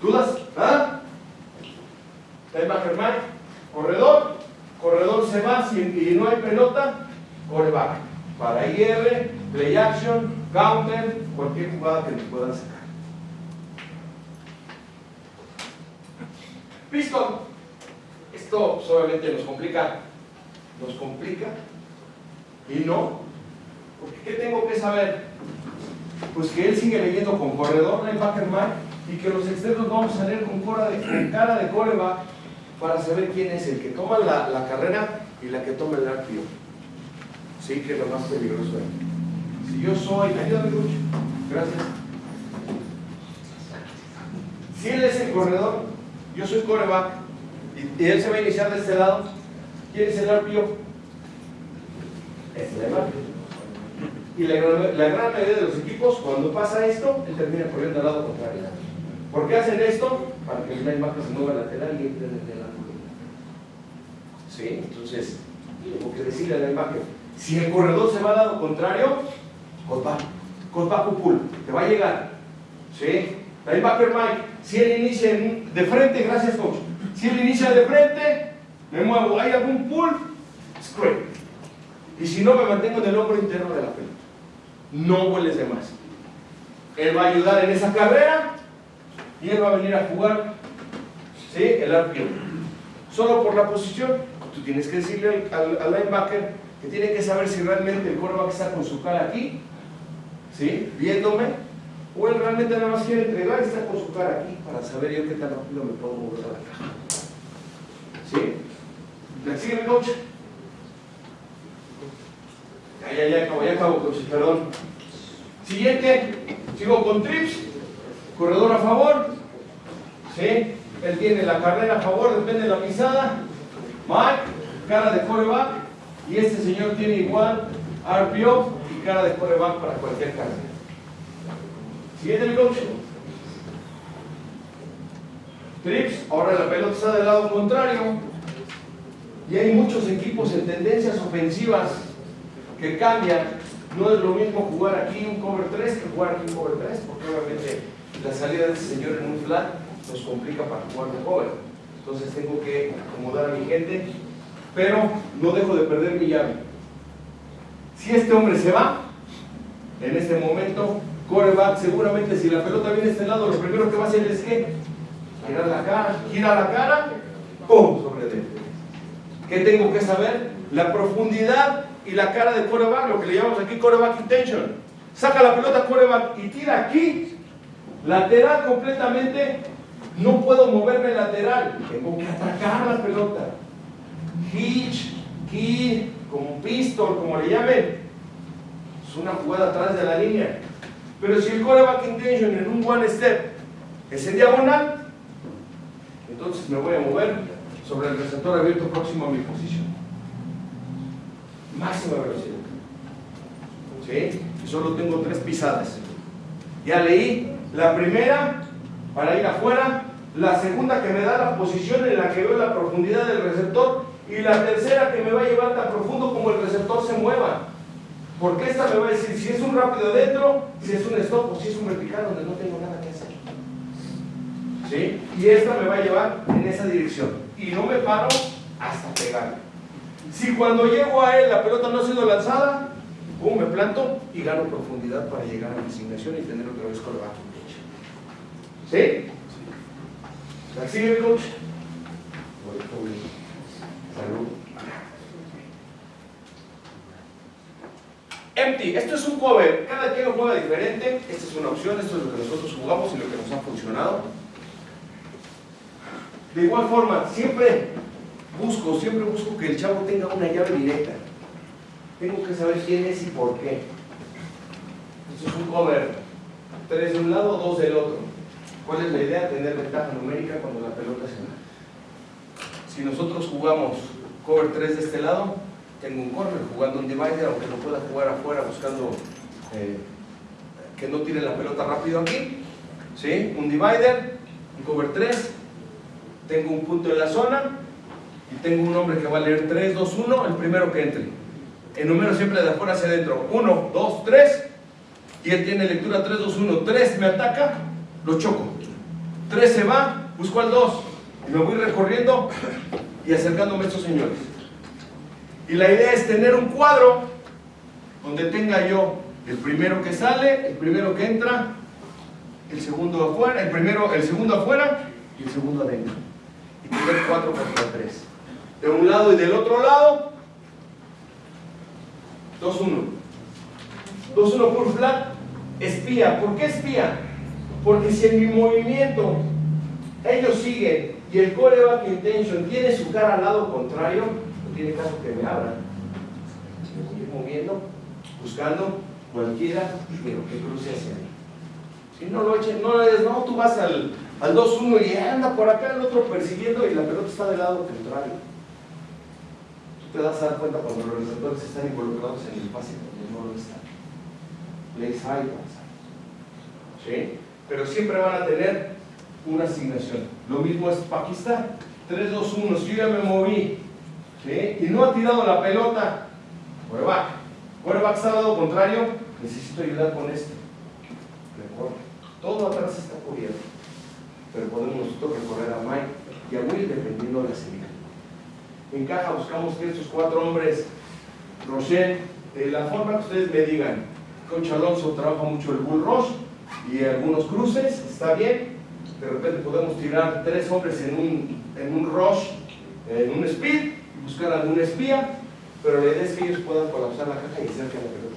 ¿Dudas? ¿Ah? Linebacker Mike, corredor, corredor se va si, y no hay pelota, coreback. Para IR, play action, counter, cualquier jugada que nos puedan sacar. Pistol. Esto obviamente nos complica, nos complica y no. Porque ¿qué tengo que saber? Pues que él sigue leyendo con corredor, linebacker y que los externos vamos a leer con, cara de, cara de coreback para saber quién es el que toma la, carrera y la que toma el arqueo. Sí, que es lo más peligroso ahí. Si yo soy, ayúdame mucho, gracias. Si él es el corredor, yo soy coreback, y, él se va a iniciar de este lado, ¿quién es el RPO? Es el RPO. Y la, gran- mayoría de los equipos, cuando pasa esto, él termina corriendo al lado contrario. ¿Por qué hacen esto? Para que el linebacker se mueva lateral y entre en el ángulo. ¿Sí? Entonces, tengo que decirle al linebacker, si el corredor se va al lado contrario, cotback o pull, te va a llegar. ¿Sí? Linebacker Mike, si él inicia de frente, gracias coach, si él inicia de frente, me muevo, hay algún pull, scrape. Y si no, me mantengo en el hombro interno de la pelota. No vueles de más. Él va a ayudar en esa carrera y él va a venir a jugar ¿sí? el RPO. Solo por la posición, tú tienes que decirle al, linebacker que tiene que saber si realmente el quarterback está con su cara aquí, ¿sí? viéndome, o él realmente nada más quiere entregar y está con su cara aquí para saber yo qué tan rápido me puedo mover a la caja. ¿Sí? ¿Me sigue mi coach? Ya, ya, ya acabo, ya acabo, coach, perdón. Siguiente, sigo con trips, corredor a favor, ¿sí? Él tiene la carrera a favor, depende de la pisada. Mike, cara de coreback, y este señor tiene igual RPO y cara de coreback para cualquier carrera. Siguiente, mi coach. Trips, ahora la pelota está del lado contrario. Y hay muchos equipos en tendencias ofensivas que cambian. No es lo mismo jugar aquí un cover 3 que jugar aquí un cover 3, porque obviamente la salida de ese señor en un flat nos complica para jugar de cover. Entonces tengo que acomodar a mi gente, pero no dejo de perder mi llave. Si este hombre se va, en este momento, coreback, seguramente si la pelota viene a este lado, lo primero que va a hacer es que girar la cara, gira la cara, ¡pum! sobre él. ¿Qué tengo que saber? La profundidad y la cara de coreback, lo que le llamamos aquí coreback intention. Saca la pelota coreback y tira aquí, lateral completamente. No puedo moverme lateral, tengo que atacar la pelota. Hitch, key, como pistol, como le llamen. Es una jugada atrás de la línea. Pero si el coreback intention en un one step es en diagonal, entonces me voy a mover sobre el receptor abierto próximo a mi posición. Máxima velocidad. ¿Sí? Y solo tengo tres pisadas. Ya leí la primera para ir afuera, la segunda que me da la posición en la que veo la profundidad del receptor y la tercera que me va a llevar tan profundo como el receptor se mueva. Porque esta me va a decir si es un rápido adentro, si es un stop o si es un vertical donde no tengo nada que hacer. ¿Sí? Y esta me va a llevar en esa dirección. Y no me paro hasta pegar. Si cuando llego a él la pelota no ha sido lanzada, pum, me planto y gano profundidad para llegar a mi asignación y tener otra vez coreback ¿Sí? ¿La sigue coach? Salud. Empty, esto es un cover, cada quien lo juega diferente, esta es una opción, esto es lo que nosotros jugamos y lo que nos ha funcionado. De igual forma, siempre busco, siempre busco que el chavo tenga una llave directa. Tengo que saber quién es y por qué. Esto es un cover, tres de un lado, dos del otro. ¿Cuál es la idea? Tener ventaja numérica cuando la pelota se va. Si nosotros jugamos cover 3 de este lado, tengo un corner jugando un divider, aunque no pueda jugar afuera buscando eh, que no tire la pelota rápido aquí. ¿Sí? Un divider, un cover 3, tengo un punto en la zona y tengo un hombre que va a leer 3, 2, 1, el primero que entre. El número siempre de afuera hacia adentro. 1, 2, 3. Y él tiene lectura 3, 2, 1. 3 me ataca, lo choco. 3 se va, busco al 2. Y me voy recorriendo y acercándome a estos señores. Y la idea es tener un cuadro donde tenga yo el primero que sale, el primero que entra, el segundo afuera, el primero, el segundo afuera y el segundo adentro. Y tener 4 contra 3. De un lado y del otro lado, 2-1. 2-1 por flat, espía. ¿Por qué espía? Porque si en mi movimiento ellos siguen y el coreback intention tiene su cara al lado contrario, tiene caso que me abran. Me voy a ir moviendo, buscando, cualquiera, pero que cruce hacia ahí. Si no lo echen, no es, no, tú vas al, al 2-1 y anda por acá el otro persiguiendo y la pelota está del lado contrario. Tú te das a dar cuenta cuando los receptores están involucrados en el pase cuando no lo están. Hay ¿Sí? Pero siempre van a tener una asignación. Lo mismo es Pakistán. 3-2-1, si yo ya me moví y no ha tirado la pelota, quarterback. Quarterback está al lado contrario, necesito ayudar con esto. Mejor. Todo atrás está cubierto. Pero podemos nosotros recorrer a Mike y a Will dependiendo de la señal. En caja buscamos que estos cuatro hombres, Rochelle, de la forma que ustedes me digan, Coach Alonso trabaja mucho el bull rush y algunos cruces, está bien. De repente podemos tirar tres hombres en un, en un rush, en un speed, buscar algún espía, pero la idea es que ellos puedan colapsar la caja y hacer que la pelota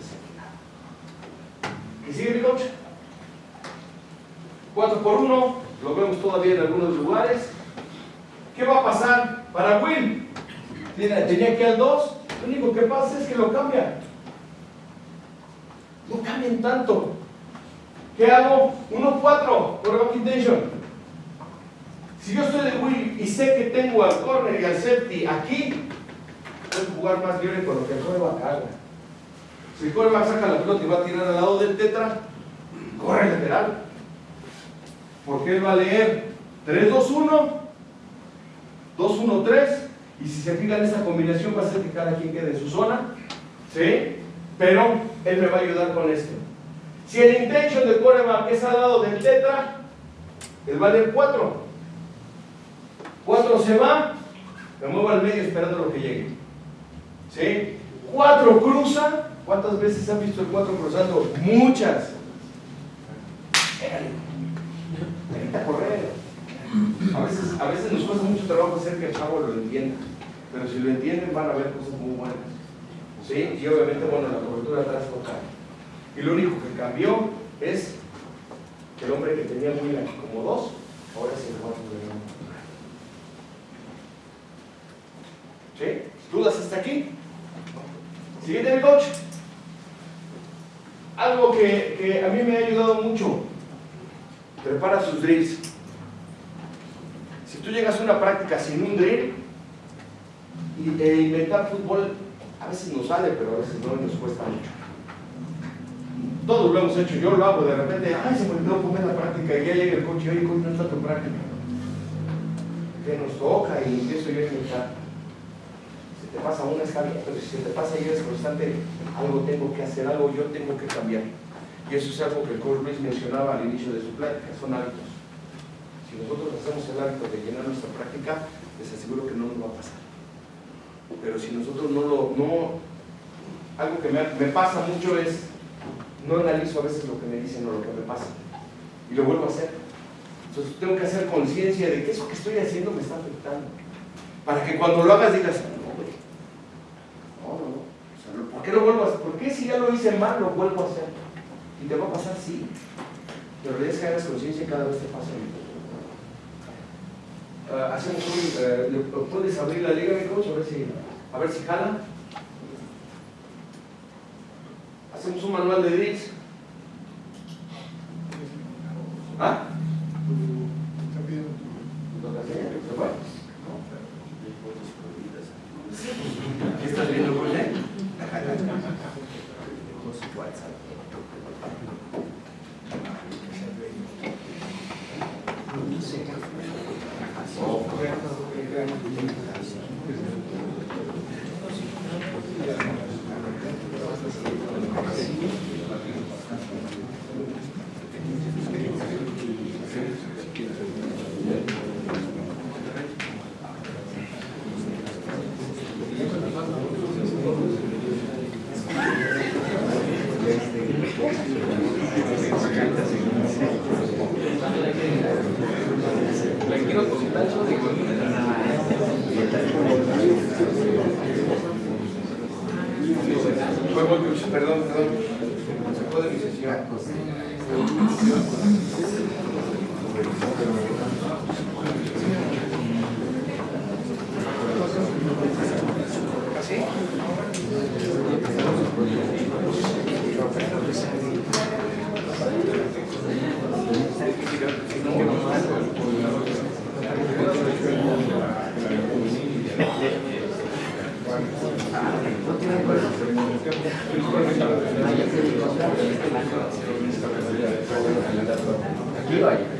se ¿Y sigue mi coach? 4 por 1, lo vemos todavía en algunos lugares. ¿Qué va a pasar para Will? Tenía que al 2, lo único que pasa es que lo cambia. No cambien tanto. ¿Qué hago? 1-4, por intention. Si yo estoy de Will y sé que tengo al corner y al safety aquí, puedo jugar más libre con lo que el coreback haga. Si el coreback saca la pelota y va a tirar al lado del tetra, corre lateral. Porque él va a leer 3-2-1, 2-1-3, y si se fijan esa combinación va a hacer que cada quien quede en su zona, ¿sí? Pero él me va a ayudar con esto. Si el intention del coreback es al lado del tetra, él va a leer 4. 4 se va, me muevo al medio esperando lo que llegue. ¿Sí? 4 cruza, ¿cuántas veces han visto el 4 cruzando? Muchas. Pégale. Evita correr. A veces, a veces nos cuesta mucho trabajo hacer que el chavo lo entienda, pero si lo entienden van a ver cosas muy buenas. ¿Sí? Y obviamente, bueno, la cobertura atrás toca. Y lo único que cambió es que el hombre que tenía muy como dos, ahora es el cuatro de uno. ¿Sí? ¿Dudas hasta aquí? Siguiente, mi coach. Algo que, que a mí me ha ayudado mucho. Prepara sus drills. Si tú llegas a una práctica sin un drill y, e inventar fútbol, a veces nos sale, pero a veces no nos cuesta mucho. Todos lo hemos hecho, yo lo hago de repente, ay, se me olvidó poner la práctica y ya llega el coche, oye, coach, no está tu práctica. Que nos toca y empiezo yo a inventar. Te pasa una está bien, pero si te pasa y eres constante, algo tengo que hacer, algo yo tengo que cambiar. Y eso es algo que el coach mencionaba al inicio de su plática, son hábitos. Si nosotros hacemos el hábito de llenar nuestra práctica, les aseguro que no nos va a pasar. Pero si nosotros no lo, no, algo que me, me pasa mucho es, no analizo a veces lo que me dicen o lo que me pasa. Y lo vuelvo a hacer. Entonces tengo que hacer conciencia de que eso que estoy haciendo me está afectando. Para que cuando lo hagas digas, no, güey. No, no, no. O sea, ¿Por qué lo vuelvo a hacer? ¿Por qué si ya lo hice mal lo vuelvo a hacer? Y te va a pasar, sí. Pero la idea es que hagas conciencia cada vez te pasa Ah, hacemos un, ¿le- ¿puedes abrir la liga, mi coach? A ver si, a ver si jala. Hacemos un manual de drills. ¿Ah? Aquí va a ir.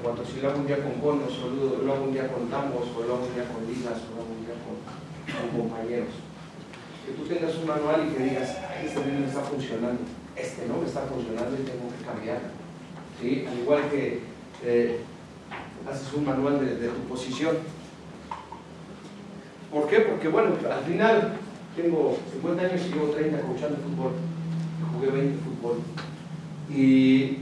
En cuanto si lo hago un día con conos, o lo, hago un día con tambos, o lo hago un día con ligas, o lo hago un día con, compañeros que tú tengas un manual y que digas, "Ay, este no me está funcionando, este no me está funcionando y tengo que cambiar. ¿Sí? Al igual que eh, haces un manual de, de tu posición. ¿Por qué? Porque bueno, al final tengo 50 años y llevo 30 coachando fútbol. Jugué 20 fútbol. Y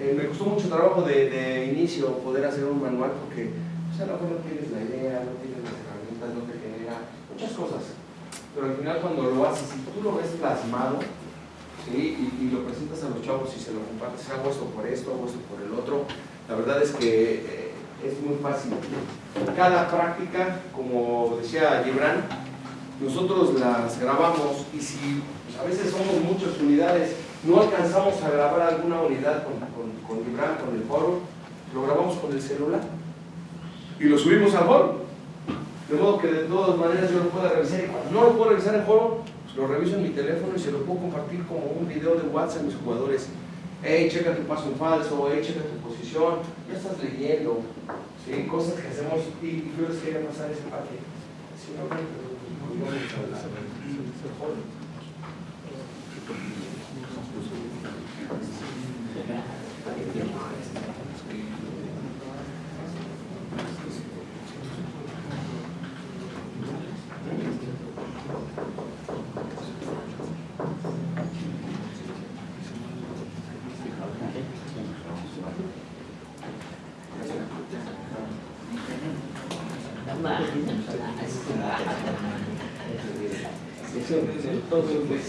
eh, me costó mucho trabajo de, inicio poder hacer un manual porque sea, a lo mejor no tienes la idea, no tienes las herramientas, no te genera muchas cosas pero al final cuando lo haces, si tú lo ves plasmado, y, lo presentas a los chavos y se lo compartes, hago esto por esto, hago esto por el otro, la verdad es que eh, es muy fácil. Cada práctica, como decía Gibran, nosotros las grabamos y si pues, a veces somos muchas unidades, no alcanzamos a grabar alguna unidad con, con, con con el foro, lo grabamos con el celular y lo subimos al foro. De modo que de todas maneras yo lo pueda revisar y cuando no lo puedo revisar en pues lo reviso en mi teléfono y se lo puedo compartir como un video de WhatsApp a mis jugadores. Hey, checa tu paso en falso, hey, checa tu posición, ya estás leyendo, ¿sí? cosas que hacemos y, yo les quería pasar ese paquete. Si pues,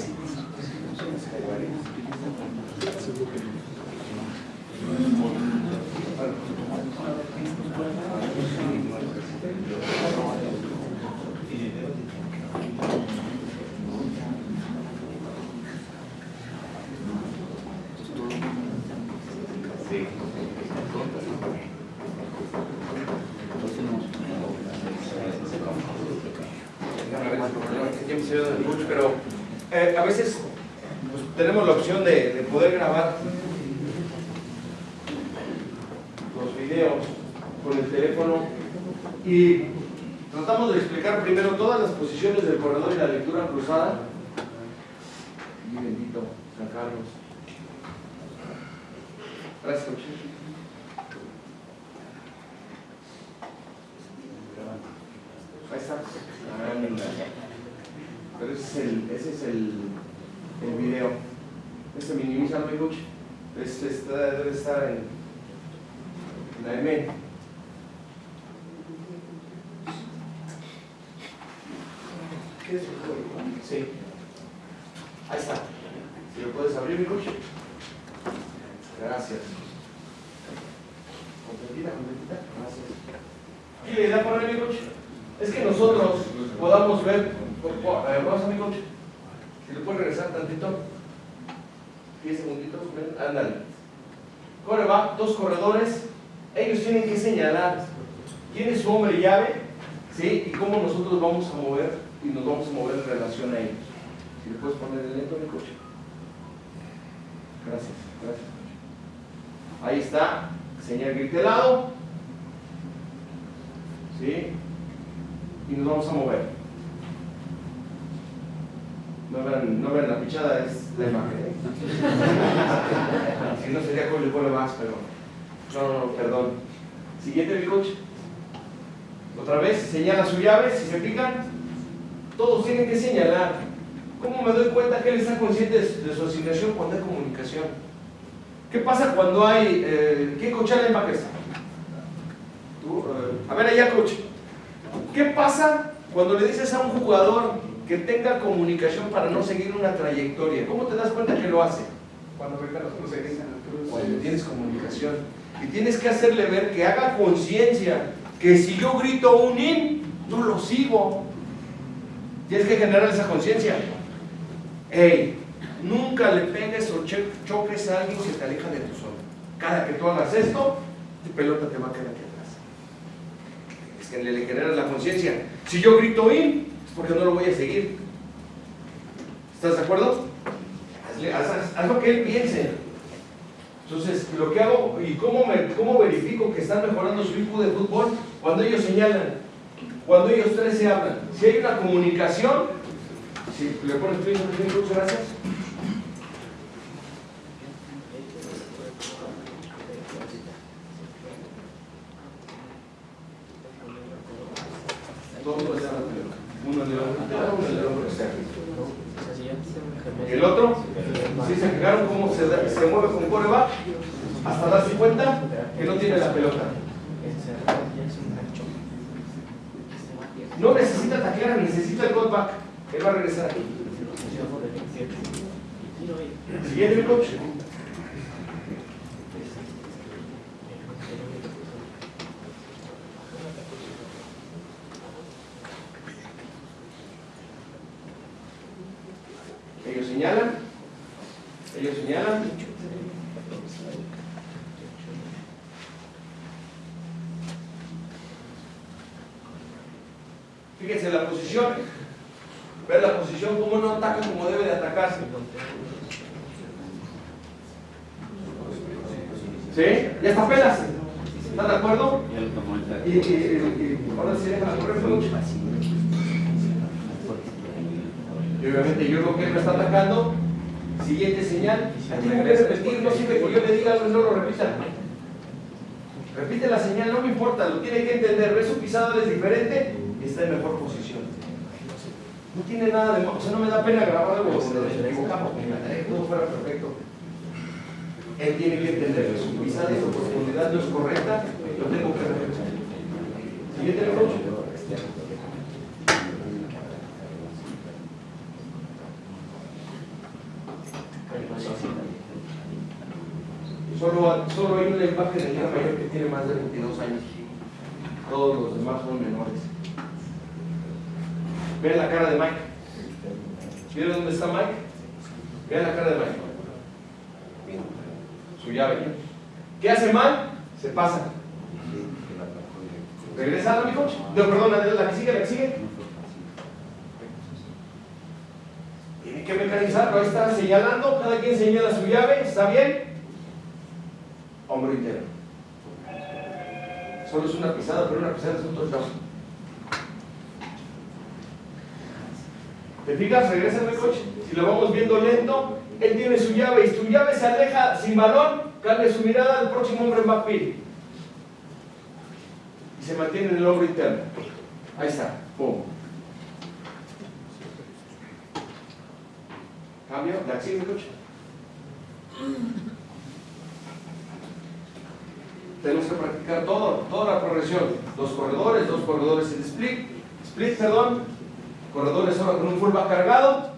eh, a veces pues, tenemos la opción de, de poder grabar los videos con el teléfono y tratamos de explicar primero todas las posiciones del corredor y la lectura cruzada. Y bendito, San Carlos. Gracias. Anda. Pero ese es el, ese es el, el video. Este minimiza mi coach. Este debe estar en la M. ¿Qué es el código? Sí. Ahí está. Si lo puedes abrir, mi coach. Gracias. Completita, completita. Gracias. Aquí la idea para mi coach es que nosotros podamos ver. A ver, vamos a mi coach. Si le puedes regresar tantito. 10 segunditos. ven, Ándale. Corre, va. Dos corredores. Ellos tienen que señalar quién es su hombre llave. ¿Sí? Y cómo nosotros vamos a mover y nos vamos a mover en relación a ellos. Si le puedes poner el lento, mi coach. Gracias, gracias. Ahí está. Señal gritelado. ¿Sí? Y nos vamos a mover. No vean, no vean la pichada, es la imagen. ¿eh? si no sería con el vuelo más, pero. No, no, no, perdón. Siguiente, mi coach. Otra vez, señala su llave, si se fijan, todos tienen que señalar. ¿Cómo me doy cuenta que él está consciente de, de su asignación cuando hay comunicación? ¿Qué pasa cuando hay... Eh, ¿Qué coach en la está? Tú, eh, a ver allá, coach. ¿Qué pasa cuando le dices a un jugador que tenga comunicación para no seguir una trayectoria? ¿Cómo te das cuenta que lo hace? Cuando venga los cruceros. Cuando tienes comunicación. Y tienes que hacerle ver que haga conciencia que si yo grito un in, no lo sigo. Tienes que generar esa conciencia. Hey, nunca le pegues o choques a alguien que te aleja de tu zona. Cada que tú hagas esto, tu pelota te va a quedar aquí atrás. Es que le, generas la conciencia. Si yo grito in, porque no lo voy a seguir. ¿Estás de acuerdo? Haz, lo que él piense. Entonces, lo que hago y cómo, me, cómo verifico que están mejorando su IQ de fútbol cuando ellos señalan, cuando ellos tres se hablan. Si hay una comunicación, si le pones play, muchas gracias. La pelota. Uno en el hombro interno, uno en el hombro externo. Y el otro, si se fijaron cómo se, da- se mueve con coreback hasta darse cuenta que no tiene la pelota. No necesita taclear, necesita el cutback. Él va a regresar aquí. Siguiente, mi coach. Ellos señalan. Ellos señalan. Fíjense la posición. Ver la posición, cómo no ataca como debe de atacarse. ¿Sí? Ya está pelas. ¿Están de acuerdo? Y, y, y- y ahora sí deja correr. Y obviamente yo veo que él me está atacando. Siguiente señal. Tengo que repetir, no sirve que yo le diga algo y no lo repita. [LAUGHS] Repite la señal, no me importa, lo tiene que entender. Ve su pisada es diferente y está en mejor posición. No tiene nada de malo, o sea, no me da pena grabar algo donde nos equivocamos, me encantaría que todo fuera perfecto. Él tiene que entender que su pisada y su profundidad no es correcta, lo tengo que repetir. Siguiente coach. Una imagen de Liga Mayor que tiene más de 22 años. Todos los demás son menores. Vean la cara de Mike. ¿Vieron dónde está Mike? Vean la cara de Mike. Su llave. ¿Qué hace mal? Se pasa. ¿Regresa a mi coach? No, perdón, la que sigue, la que sigue. Tiene que mecanizarlo, ahí está señalando, cada quien señala su llave, ¿está bien? Hombro interno. Solo es una pisada, pero una pisada es un touchdown. ¿Te fijas? Regresa el coach. Si lo vamos viendo lento, él tiene su llave y su llave se aleja sin balón, cambia su mirada al próximo hombre en backfield. Y se mantiene en el hombro interno. Ahí está. Pum. Cambio. La sigue, coach. Tenemos que practicar todo, toda la progresión. Dos corredores, dos corredores en split. Split, perdón. Corredores ahora con un fullback cargado.